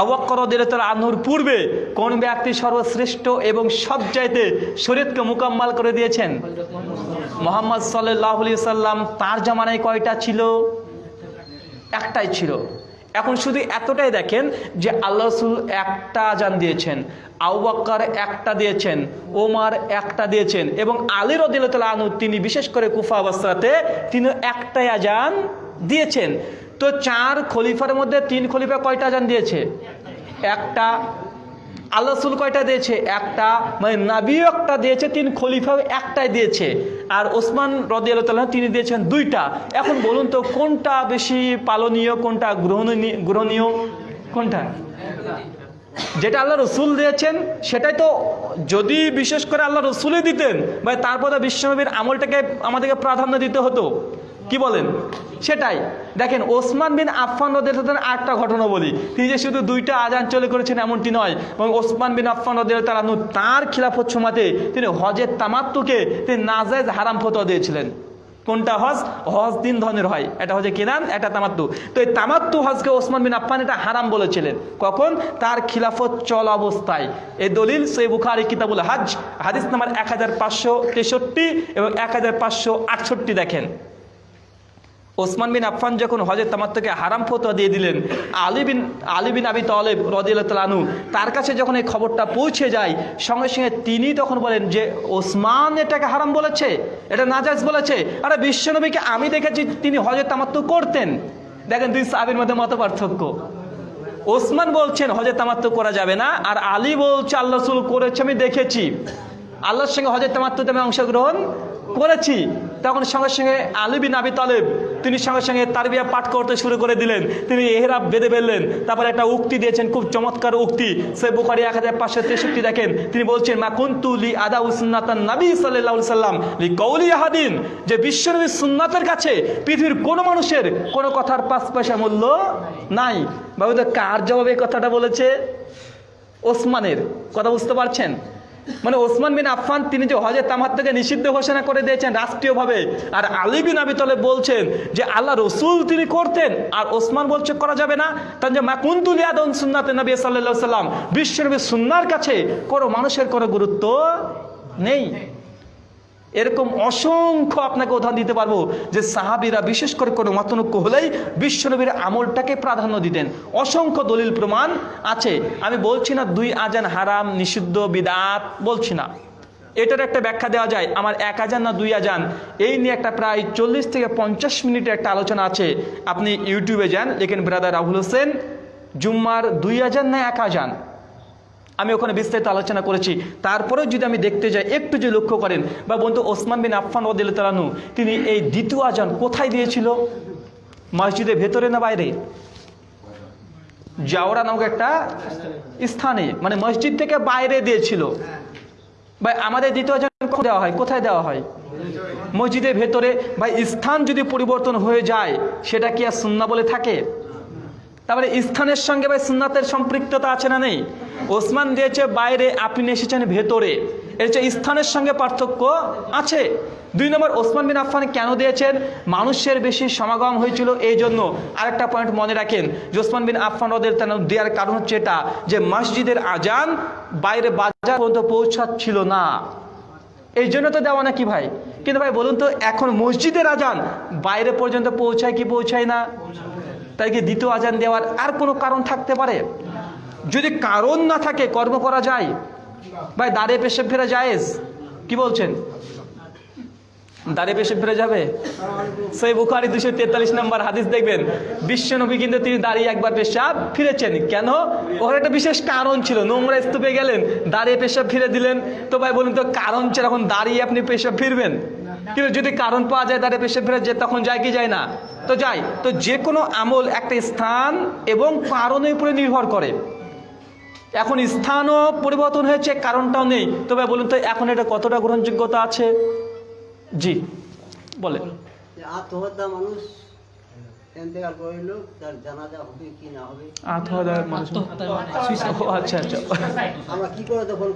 আবাকর রদিলতালানুর পূর্বে কোন ব্যক্তি সর্বশ্রেষ্ঠ এবং সবচাইতে শরীয়তকে মোকাম্মাল করে দিয়েছেন? মোহাম্মদ সাল্লাহ সাল্লাম তার জামানায় কয়টা ছিল? একটাই ছিল। এখন শুধু এতটাই দেখেন যে আল্লাহ রসুল একটা আজান দিয়েছেন আউবাক্কার একটা দিয়েছেন, ওমার একটা দিয়েছেন এবং আলী রদিল্লা আনু তিনি বিশেষ করে কুফা অবস্থাতে তিনি একটাই আজান দিয়েছেন। তো চার খলিফার মধ্যে তিন খলিফা কয়টা আজান দিয়েছে? একটা। আল্লাহ রসুল কয়টা দিয়েছে? একটা। মানে নাবিও একটা দিয়েছে, তিন খলিফাও একটাই দিয়েছে। আর ওসমান রদিয়াল্লাহ তিনি দিয়েছেন দুইটা। এখন বলুন তো, কোনটা বেশি পালনীয়, কোনটা গ্রহণীয় গ্রহণীয়? কোনটা? যেটা আল্লাহ রসুল দিয়েছেন, সেটাই তো যদি বিশেষ করে আল্লাহ রসুলই দিতেন বা তারপরে বিশ্বনবীর আমলটাকে আমাদেরকে প্রাধান্য দিতে হতো। কি বলেন? সেটাই। দেখেন, ওসমান বিন আফফান রদের আটটা ঘটনা বলি। তিনি যে শুধু দুইটা আজান চলে করেছেন এমনটি নয় এবং ওসমান বিন আফফান রদের তালানু তাঁর খিলাফত সমাতে তিনি হজের তামাত্তুকে তিনি নাজায়জ হারাম ফতোয়া দিয়েছিলেন। কোনটা হজ? হজ তিন ধরনের হয়। এটা হচ্ছে কেনান এটা তামাত্তু। তো এই তামাত্তু হজকে ওসমান বিন আফফান এটা হারাম বলেছিলেন। কখন? তার খিলাফত চল অবস্থায়। এই দলিল সেই বুখারি, কিতাবুল হাজ হাদিস নাম্বার এক হাজার পাঁচশো তেষট্টি এবং এক হাজার পাঁচশো আটষট্টি দেখেন। ওসমান বিন আফফান যখন হজের তামাত্তকে হারাম ফতোয়া দিয়ে দিলেন, আলী বিন আলী বিন আবি তলেব রদিয়ালু তার কাছে যখন এই খবরটা পৌঁছে যায়, সঙ্গে সঙ্গে তিনি তখন বলেন যে, ওসমান এটাকে হারাম বলেছে, এটা নাজাজ বলেছে। আরে বিশ্বনবীকে আমি দেখেছি তিনি হজের তামাত্ম করতেন। দেখেন দুই সাহাবির মধ্যে মত পার্থক্য। ওসমান বলছেন হজে তামাত্ম করা যাবে না। আর আলী বলছে, আল্লাহ করেছে, আমি দেখেছি। আল্লাহর সঙ্গে হজে তামাত্মতে আমি অংশগ্রহণ করেছি তখন সঙ্গে সঙ্গে আলী বিন আবি তালেব, তিনি সঙ্গে সঙ্গে তারবিয়া পাঠ করতে শুরু করে দিলেন। তিনি এহরাব বেঁধে ফেললেন। তারপরে একটা উক্তি দিয়েছেন, খুব চমৎকার উক্তি। সে বুখারি এক হাজার পাঁচশো তেষট্টি দেখেন, তিনি বলছেন, মা কুন্তুলি আদা উসনাতান নবী সাল্লাহ সাল্লাম লি কৌলি আহাদিন যে বিশ্বনবী সুন্নাতের কাছে পৃথিবীর কোনো মানুষের কোনো কথার পাঁচ পয়সা মূল্য নাই। বাবু তো কার জবাবে কথাটা বলেছে? ওসমানের। কথা বুঝতে পারছেন? মানে ওসমান বিন আফফান, তিনি যে হজের তামার থেকে নিষিদ্ধ ঘোষণা করে দিয়েছেন রাষ্ট্রীয়ভাবে, আর আলী বিন আবি তলে বলছেন যে আল্লাহ রসুল তিনি করতেন, আর ওসমান বলছে করা যাবে না। তার যে মাকুন্তুল ইয়াদন সুন্নাতে নবী সাল্লাহ সাল্লাম বিশ্বনবী সুন্নার কাছে কোনো মানুষের কোনো গুরুত্ব নেই। এরকম অসংখ্য আপনাকে উদাহরণ দিতে পারব যে সাহাবিরা বিশেষ করে কোনো মতনৈক্য হলেই বিশ্বনবীর আমলটাকে প্রাধান্য দিতেন। অসংখ্য দলিল প্রমাণ আছে। আমি বলছি না দুই আজান হারাম, নিষিদ্ধ, বিদাত, বলছি না। এটার একটা ব্যাখ্যা দেওয়া যায়। আমার এক আজান না দুই আজান? এই নিয়ে একটা প্রায় চল্লিশ থেকে পঞ্চাশ মিনিটের একটা আলোচনা আছে। আপনি ইউটিউবে যান লেখেন ব্রাদার রাহুল হোসেন, জুম্মার দুই আজান না এক আজান? আমি ওখানে বিস্তারিত আলোচনা করেছি। তারপরেও যদি আমি দেখতে যাই, একটু যদি লক্ষ্য করেন, বা বন্ধু ওসমান বিন আফফান ওদিল তালানু তিনি এই দ্বিতীয় আজান কোথায় দিয়েছিল? মসজিদের ভেতরে না বাইরে? জাওরা নামক একটা স্থানে মানে মসজিদ থেকে বাইরে দিয়েছিল। ভাই আমাদের দ্বিতীয় আজান কখন দেওয়া হয়? কোথায় দেওয়া হয়? মসজিদের ভেতরে। ভাই স্থান যদি পরিবর্তন হয়ে যায়, সেটা কি আর সুন্না বলে থাকে? তারপরে স্থানের সঙ্গে ভাই সুন্নাতের সম্পৃক্ততা আছে না নেই? ওসমান দিয়েছে বাইরে, আপনি এসেছেন ভেতরে। এর স্থানের সঙ্গে পার্থক্য আছে। দুই নম্বর, ওসমান বিন আফফান কেন দিয়েছেন? মানুষের বেশি সমাগম হয়েছিল এই জন্য। আরেকটা পয়েন্ট মনে রাখেন, যে ওসমান বিন আফফান ওদের দেওয়ার কারণ হচ্ছে এটা, যে মসজিদের আজান বাইরে বাজার পর্যন্ত পৌঁছাচ্ছিল না। এই জন্য তো দেওয়া নাকি ভাই? কিন্তু ভাই বলুন তো, এখন মসজিদের আজান বাইরে পর্যন্ত পৌঁছায় কি পৌঁছায় না? তাই কি দ্বিতীয় আজান দেওয়ার আর কোনো কারণ থাকতে পারে? যদি কারণ না থাকে, কর্ম করা যায়? ভাই দাঁড়িয়ে পেশে ফেরা যায়জ কি বলছেন? দাঁড়িয়ে পেশে ফিরে যাবে? সেই বুখারি দুশো তেতাল্লিশ নম্বর হাদিস দেখবেন, বিশ্বনবী কিন্তু তিনি দাঁড়িয়ে একবার পেশাব ফিরেছেন। কেন? ওর একটা বিশেষ কারণ ছিল, নোংরা স্তূপে গেলেন, দাঁড়িয়ে পেশাব ফিরে দিলেন। তো ভাই, বলুন তো, কারণ ছিল, এখন দাঁড়িয়ে আপনি পেশাব ফিরবেন? কিন্তু যদি কারণ পাওয়া যায় তাহলে পেশে ফেরে যে তখন যায় কি যায় না? তো যাই তো যে কোনো আমল একটা স্থান এবং কারণের উপরে নির্ভর করে। এখন স্থানও পরিবর্তন হয়েছে, কারণটাও নেই। তবে বলুন তো, এখন এটা কতটা গ্রহণযোগ্যতা আছে? জি বলে আত্মহত্যা মানুষ তার জানাজা হবে কি না হবে? আত্মহত্যা মানুষ আত্মহত্যার মানে। আচ্ছা আচ্ছা। আমরা কি করে দখল?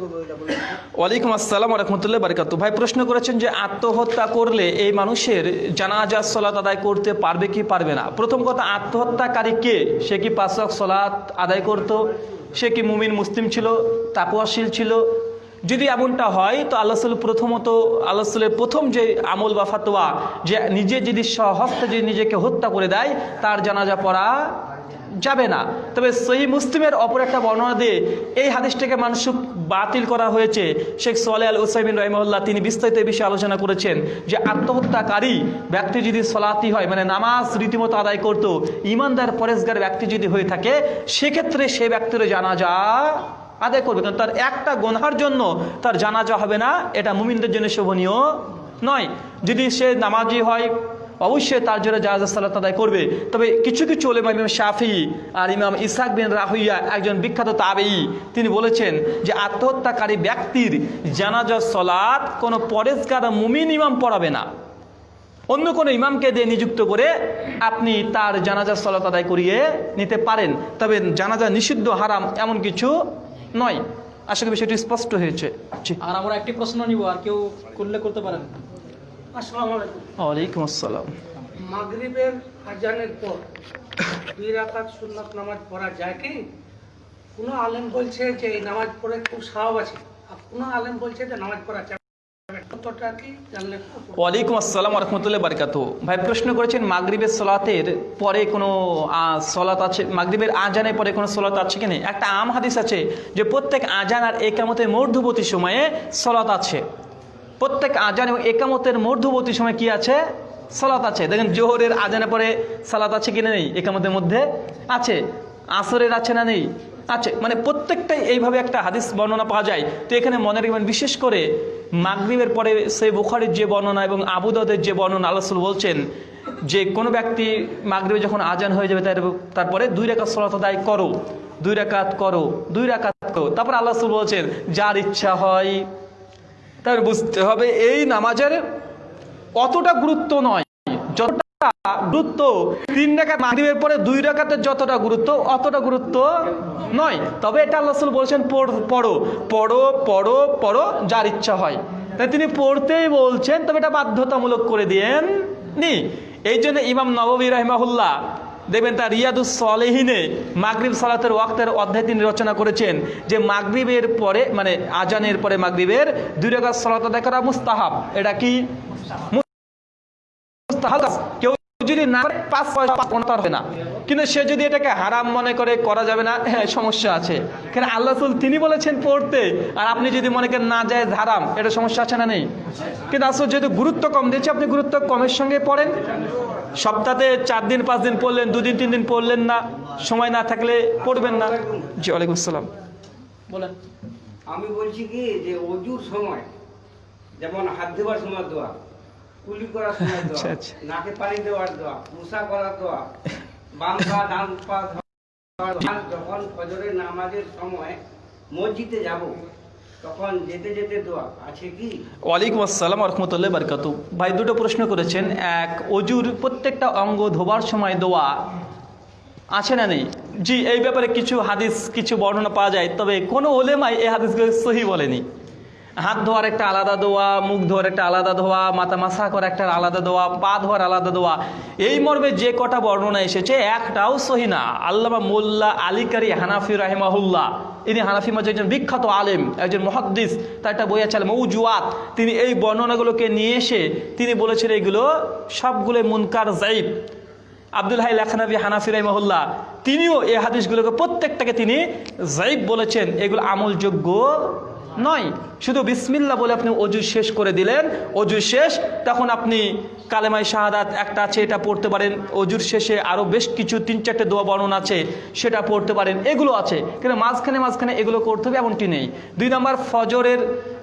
ওয়ালাইকুম আসসালাম রহমতুল্লাহ বারকাত ভাই প্রশ্ন করেছেন যে আত্মহত্যা করলে এই মানুষের জানাজা সলাত আদায় করতে পারবে কি পারবে না? প্রথম কথা আত্মহত্যাকারী কে? সে কি পাঁচক সলাত আদায় করত? সে কি মুমিন মুসলিম ছিল তাপওয়াশীল ছিল যদি এমনটা হয়, তো আল্লাহ সাল্লাহ প্রথমত, আল্লাহ সাল্লামের প্রথম যে আমল বা ফাতোয়া, যে নিজে যদি স্বহস্তে যদি নিজেকে হত্যা করে দেয়, তার জানাজা পড়া যাবে না। তবে সহি মুসলিমের অপর একটা বর্ণনা দিয়ে এই হাদিসটাকে মানুষ বাতিল করা হয়েছে। শেখ সোয়ালে আল ওসাইমিন রহিমউল্লাহ তিনি বিস্তারিত এই বিষয়ে আলোচনা করেছেন যে আত্মহত্যাকারী ব্যক্তি যদি সলাতি হয় মানে নামাজ রীতিমতো আদায় করত ইমানদার পরেশগার ব্যক্তি যদি হয়ে থাকে, সেক্ষেত্রে সে ব্যক্তির জানাজা আদায় করবে। কারণ তার একটা গোনহার জন্য তার জানাজা হবে না, এটা মুমিনদের জন্য শোভনীয় নয়। যদি সে নামাজি হয়, অবশ্যই তার জন্য জাহাজ সালাত আদায় করবে। তবে কিছু কিছু ওলেমা ইমাম শাফি আর ইমাম ইসাক বিন রাহুইয়া, একজন বিখ্যাত তাবেই তিনি বলেছেন যে আত্মহত্যাকারী ব্যক্তির জানাজা সলাৎ কোনো পরেশগার মুমিন ইমাম পড়াবে না। অন্য কোনো ইমামকে দিয়ে নিযুক্ত করে আপনি তার জানাজার সলাত আদায় করিয়ে নিতে পারেন। তবে জানাজা নিষিদ্ধ, হারাম এমন কিছু নয়। আশা করি বিষয়টি স্পষ্ট হয়েছে। আর আমরা একটি প্রশ্ন নিব আর কেউ করলে করতে পারেন। আসসালামু আলাইকুম। ওয়ালাইকুম আসসালাম। মাগরিবের আজানের পর দুই রাকাত সুন্নাত নামাজ পড়া যায় কি? কোনো আলেম বলছে যে এই নামাজ পড়ে খুব সাহাব আছে। আর কোনো আলেম বলছে যে নামাজ পড়া ওয়ালাইকুম আসসালাম রহমতুল্লাহ বারকাত ভাই, প্রশ্ন করেছেন, মাগরিবের সলাতের পরে কোনো সলাত আছে, মাগরিবের আজানের পরে কোনো সলাত আছে কি নেই? একটা আম হাদিস আছে যে প্রত্যেক আজান আর একামতের মধ্যবর্তী সময়ে সলাত আছে। প্রত্যেক আজান এবং একামতের মধ্যবর্তী সময় কি আছে? সালাত আছে। দেখেন, জোহরের আজানের পরে সালাত আছে কিনা নেই? একামতের মধ্যে আছে। আসরের আছে না নেই? আছে। মানে প্রত্যেকটাই এইভাবে একটা হাদিস বর্ণনা পাওয়া যায়। তো এখানে মনে রাখবেন, বিশেষ করে মাগরিবের পরে সেই বুখারির যে বর্ণনা এবং আবুদাদের যে বর্ণনা আল্লাহ বলছেন, যে কোনো ব্যক্তি মাগরিবে যখন আজান হয়ে যাবে, তার তারপরে দুই রেখাত সলাত আদায় করো। দুই রাকাত করো, দুই রাকাত করো। তারপর আল্লাহ রাসূল বলছেন, যার ইচ্ছা হয়, তার বুঝতে হবে, এই নামাজের অতটা গুরুত্ব নয়। গুরুত্ব তিন পরে দুই যতটা গুরুত্ব, অতটা গুরুত্ব নয়। তবে এটা আল্লাহ বলছেন, পড়ো পড়ো পড়ো পড়ো যার ইচ্ছা হয়। তাই তিনি পড়তেই বলছেন, তবে এটা বাধ্যতামূলক করে দিয়েন নি এই জন্য ইমাম নববী রাহিমাহুল্লাহ দেখবেন তার রিয়াদুস সলেহিনে মাগরিব সালাতের ওয়াক্তের অধ্যায় তিনি রচনা করেছেন যে মাগরিবের পরে মানে আজানের পরে মাগরিবের দুই রেখাত সালাত আদায় করা মুস্তাহাব। এটা কি? কেউ যদি না করে পাঁচ পয়সা পাঁচ হবে না। কিন্তু সে যদি এটাকে হারাম মনে করে করা যাবে না হ্যাঁ সমস্যা আছে। কেন আল্লাহ রাসূল তিনি বলেছেন পড়তে আর আপনি যদি মনে করেন না যায় হারাম এটা সমস্যা আছে না নেই? কিন্তু আসলে যেহেতু গুরুত্ব কম দিয়েছে আপনি গুরুত্ব কমের সঙ্গে পড়েন। সপ্তাহে চার দিন পাঁচ দিন পড়লেন দুদিন তিন দিন পড়লেন না সময় না থাকলে পড়বেন না। জি ওয়ালাইকুম আসসালাম। বলেন। আমি বলছি কি যে অজুর সময় যেমন হাত ধোয়ার সময় দোয়া কুলি করার সময় দোয়া আচ্ছা, আচ্ছা। নাকে পানি দেওয়ার দোয়া মুসা করার দোয়া বাম পা ডান পা যখন ফজরের নামাজের সময় মসজিদে যাব তখন যেতে যেতে দোয়া আছে কি? ওয়ালাইকুম আসসালাম রহমতুল্লাহ বারকাত ভাই দুটো প্রশ্ন করেছেন এক অজুর প্রত্যেকটা অঙ্গ ধোবার সময় দোয়া আছে না নেই? জি এই ব্যাপারে কিছু হাদিস কিছু বর্ণনা পাওয়া যায় তবে কোনো ওলেমাই এই হাদিসগুলো সহি বলেনি। হাত ধোয়ার একটা আলাদা দোয়া, মুখ ধোয়ার একটা আলাদা ধোয়া মাথা মাসা করা একটা আলাদা দোয়া, পা ধোয়ার আলাদা দোয়া। এই মর্মে যে কটা বর্ণনা এসেছে, একটাও সহি না। আল্লামা মোল্লা আলিকারি হানাফি রাহিমাহুল্লাহ, ইনি হানাফি মাঝে একজন বিখ্যাত আলেম, একজন মহাদ্দিস, তার একটা বই আছে মৌজুয়াত তিনি এই বর্ণনাগুলোকে নিয়ে এসে তিনি বলেছেন এইগুলো সবগুলো মুনকার জাইব আব্দুল হাই লাখানবী হানাফি রহমহুল্লাহ, তিনিও এই হাদিসগুলোকে প্রত্যেকটাকে তিনি জাইব বলেছেন। এগুলো আমলযোগ্য নয়। শুধু বিসমিল্লা বলে আপনি অজু শেষ করে দিলেন। অজু শেষ, তখন আপনি কালেমাই শাহাদাত একটা আছে, এটা পড়তে পারেন। অজুর শেষে আরও বেশ কিছু, তিন চারটে দোয়া বর্ণনা আছে, সেটা পড়তে পারেন। এগুলো আছে, কিন্তু মাঝখানে মাঝখানে এগুলো করতে হবে, এমনটি নেই। দুই নম্বর, ফজরের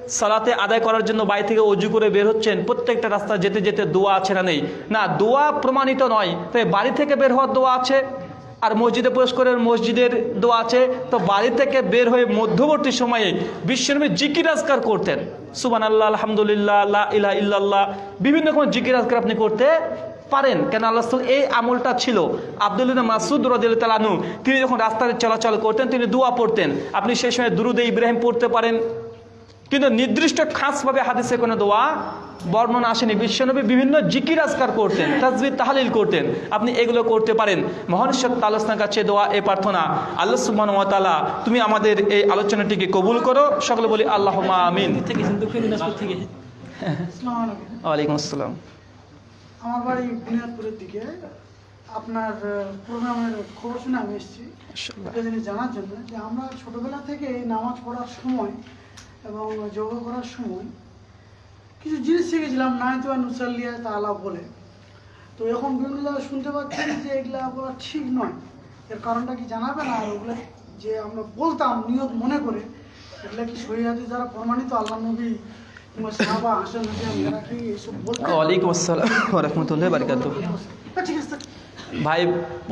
সালাতে আদায় করার জন্য বাড়ি থেকে অজু করে বের হচ্ছেন। প্রত্যেকটা রাস্তা যেতে যেতে দোয়া আছে না নেই। না, দোয়া প্রমাণিত নয়। তাই বাড়ি থেকে বের হওয়ার দোয়া আছে আর মসজিদে প্রবেশ করে মসজিদের দোয়া আছে। তো বাড়ি থেকে বের হয়ে মধ্যবর্তী সময়ে বিশ্বনবী জিকির আজকার করতেন। সুবান আল্লাহ আলহামদুলিল্লাহ ইলাহ ইল্লাল্লাহ, বিভিন্ন রকম জিকির আজকার আপনি করতে পারেন। কেন আল্লাহ এই আমলটা ছিল? আব্দুল্লাহ মাসুদ তালানু তিনি যখন রাস্তায় চলাচল করতেন, তিনি দোয়া পড়তেন। আপনি সেই সময় দুরুদে ইব্রাহিম পড়তে পারেন। কিন্তু নির্দিষ্ট খাসভাবে হাদিসে কোনো দোয়া বর্ণনা আসেনি। বিশ্বনবী বিভিন্ন জিকির আজকার করতেন তাজবির তাহালিল করতেন। আপনি এগুলো করতে পারেন। মহানিশ্বর তালসনার কাছে দোয়া এ প্রার্থনা আল্লাহ সুবহান ওয়া তাআলা তুমি আমাদের এই আলোচনাটিকে কবুল করো। সকলে বলি আল্লাহ আমিন। ওয়ালাইকুম আসসালাম। আমার বাড়ি বুনিয়াদপুরের দিকে। আপনার প্রোগ্রামের খবর শুনে আমি এসেছি। জানার জন্য যে আমরা ছোটবেলা থেকে এই নামাজ পড়ার সময় এবং যোগ করার সময় কিছু জিনিস শিখেছিলাম নাইতু আর নুসাল্লিয়া তালা বলে। তো এখন বিভিন্ন জায়গায় শুনতে পাচ্ছি যে এগুলো বলা ঠিক নয় এর কারণটা কি জানাবেন আর ওগুলো যে আমরা বলতাম নিয়ত মনে করে এগুলো কি সহিহাদি যারা প্রমাণিত আল্লাহ নবী ওয়ালাইকুম আসসালাম রহমতুল্লাহ বারকাতু আছে। ভাই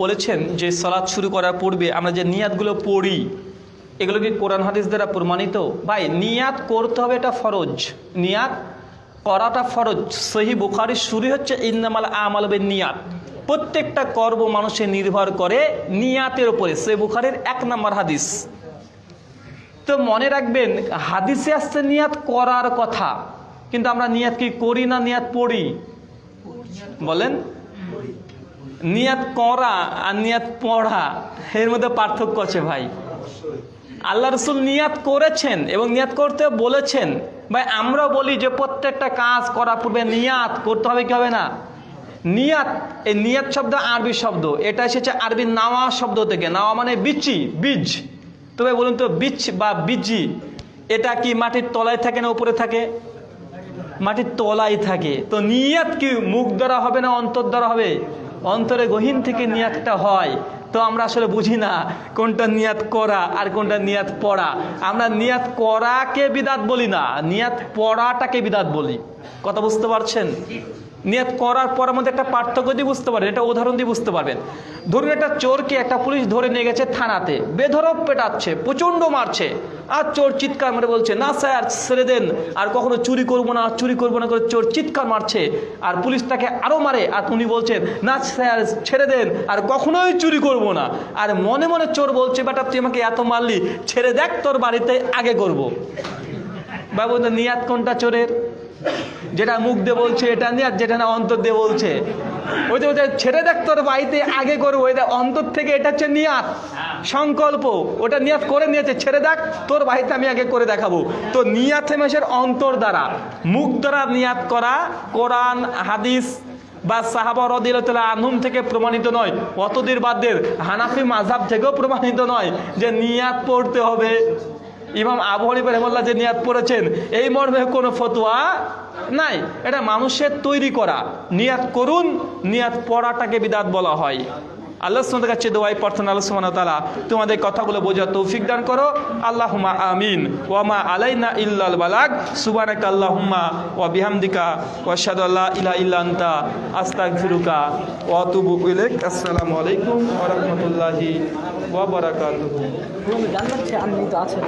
বলেছেন যে সালাদ শুরু করার পূর্বে আমরা যে নিয়াতগুলো পড়ি এগুলো কি কোরআন হাদিস দ্বারা প্রমাণিত। ভাই, নিয়াত করতে হবে এটা ফরজ। নিয়াত করাটা ফরজ। সহি বুখারির শুরু হচ্ছে ইন্দামাল আমাল বে নিয়াত প্রত্যেকটা কর্ম মানুষের নির্ভর করে নিয়াতের উপরে। সে বুখারির এক নম্বর হাদিস। তো মনে রাখবেন, হাদিসে আসছে নিয়াত করার কথা। কিন্তু আমরা নিয়াত কি করি না নিয়াত পড়ি? বলেন। নিয়াত করা আর নিয়াত পড়া, এর মধ্যে পার্থক্য আছে ভাই। আল্লাহ রসুল নিয়াত করেছেন এবং নিয়াত করতে বলেছেন। ভাই, আমরা বলি যে প্রত্যেকটা কাজ করার পূর্বে নিয়াত করতে হবে, কি হবে না? নিয়াত, এই নিয়াত শব্দ আরবি শব্দ। এটা এসেছে আরবি নাওয়া শব্দ থেকে। নাওয়া মানে বিচি, বীজ। তবে বলুন তো, বীজ বা বীজি, এটা কি মাটির তলায় থাকে না উপরে থাকে? মাটির তলায় থাকে। তো নিয়াত কি মুখ দ্বারা হবে না অন্তর দ্বারা হবে? অন্তরে গহীন থেকে নিয়াতটা হয়। তো আমরা আসলে বুঝি না কোনটা নিয়াত করা আর কোনটা নিয়াত পড়া। আমরা নিয়াত করাকে বিদাত বলি না, নিয়াত পড়াটাকে বিদাত বলি। কথা বুঝতে পারছেন? নিয়াত করার পর মধ্যে একটা পার্থক্য দিয়ে বুঝতে পারবেন এটা উদাহরণ দিয়ে বুঝতে পারবেন। ধরুন একটা চোরকে একটা পুলিশ ধরে নিয়ে গেছে থানাতে বেধরক পেটাচ্ছে, প্রচণ্ড মারছে, আর চোর চিৎকার মেরে বলছে, না স্যার, ছেড়ে দেন, আর কখনো চুরি করব না, চুরি করব না করে চোর চিৎকার মারছে, আর পুলিশ তাকে আরও মারে, আর উনি বলছেন, না স্যার, ছেড়ে দেন, আর কখনোই চুরি করব না। আর মনে মনে চোর বলছে, বেটা, তুই আমাকে এত মারলি, ছেড়ে দেখ, তোর বাড়িতে আগে করব। বাবু নিয়াত কোনটা চোরের? যেটা মুখ দিয়ে বলছে, এটা নিয়াত যেটা না অন্তর দিয়ে বলছে। ওই ওটা ছেড়ে দেখ তোর বাড়িতে আগে করব এটা অন্তর থেকে এটা হচ্ছে নিয়াত, সংকল্প। ওটা নিয়াত করে নিয়েছে, ছেড়ে দেখ, তোর বাড়িতে আমি আগে করে দেখাবো। তো নিয়াত হেমেশের অন্তর দ্বারা। মুখ দ্বারা নিয়াত করা কোরআন, হাদিস বা সাহাবা রদিল্লা আনহুম থেকে প্রমাণিত নয়। অতদির বাদদের হানাফি মাঝাব থেকেও প্রমাণিত নয় যে নিয়াত পড়তে হবে। ইমাম আবু হানিফা রহমল্লা যে নিয়াত পড়েছেন, এই মর্মে কোনো ফতোয়া নাই। এটা মানুষের তৈরি করা। নিয়াদ করুন নিয়াদ পড়াটাকে বিদাত বলা হয়। আল্লাহ সুমদের কাছে দোয়াই প্রার্থনা, আল্লাহ সুমান তালা তোমাদের কথাগুলো বোঝা তৌফিক দান করো। আল্লাহুমা আমিন। ওয়ামা আলাইনা ইল্লাল বালাগ। সুবানাক আল্লাহুম্মা ওয়া বিহামদিকা। ওয়া শাহাদু আল্লা ইলাহা ইল্লা আনতা। আস্তাগফিরুকা। ওয়া আতুবু ইলাইক। আসসালামু আলাইকুম ওয়া রাহমাতুল্লাহি ওয়া বারাকাতুহু। জানতে আমি তো আছে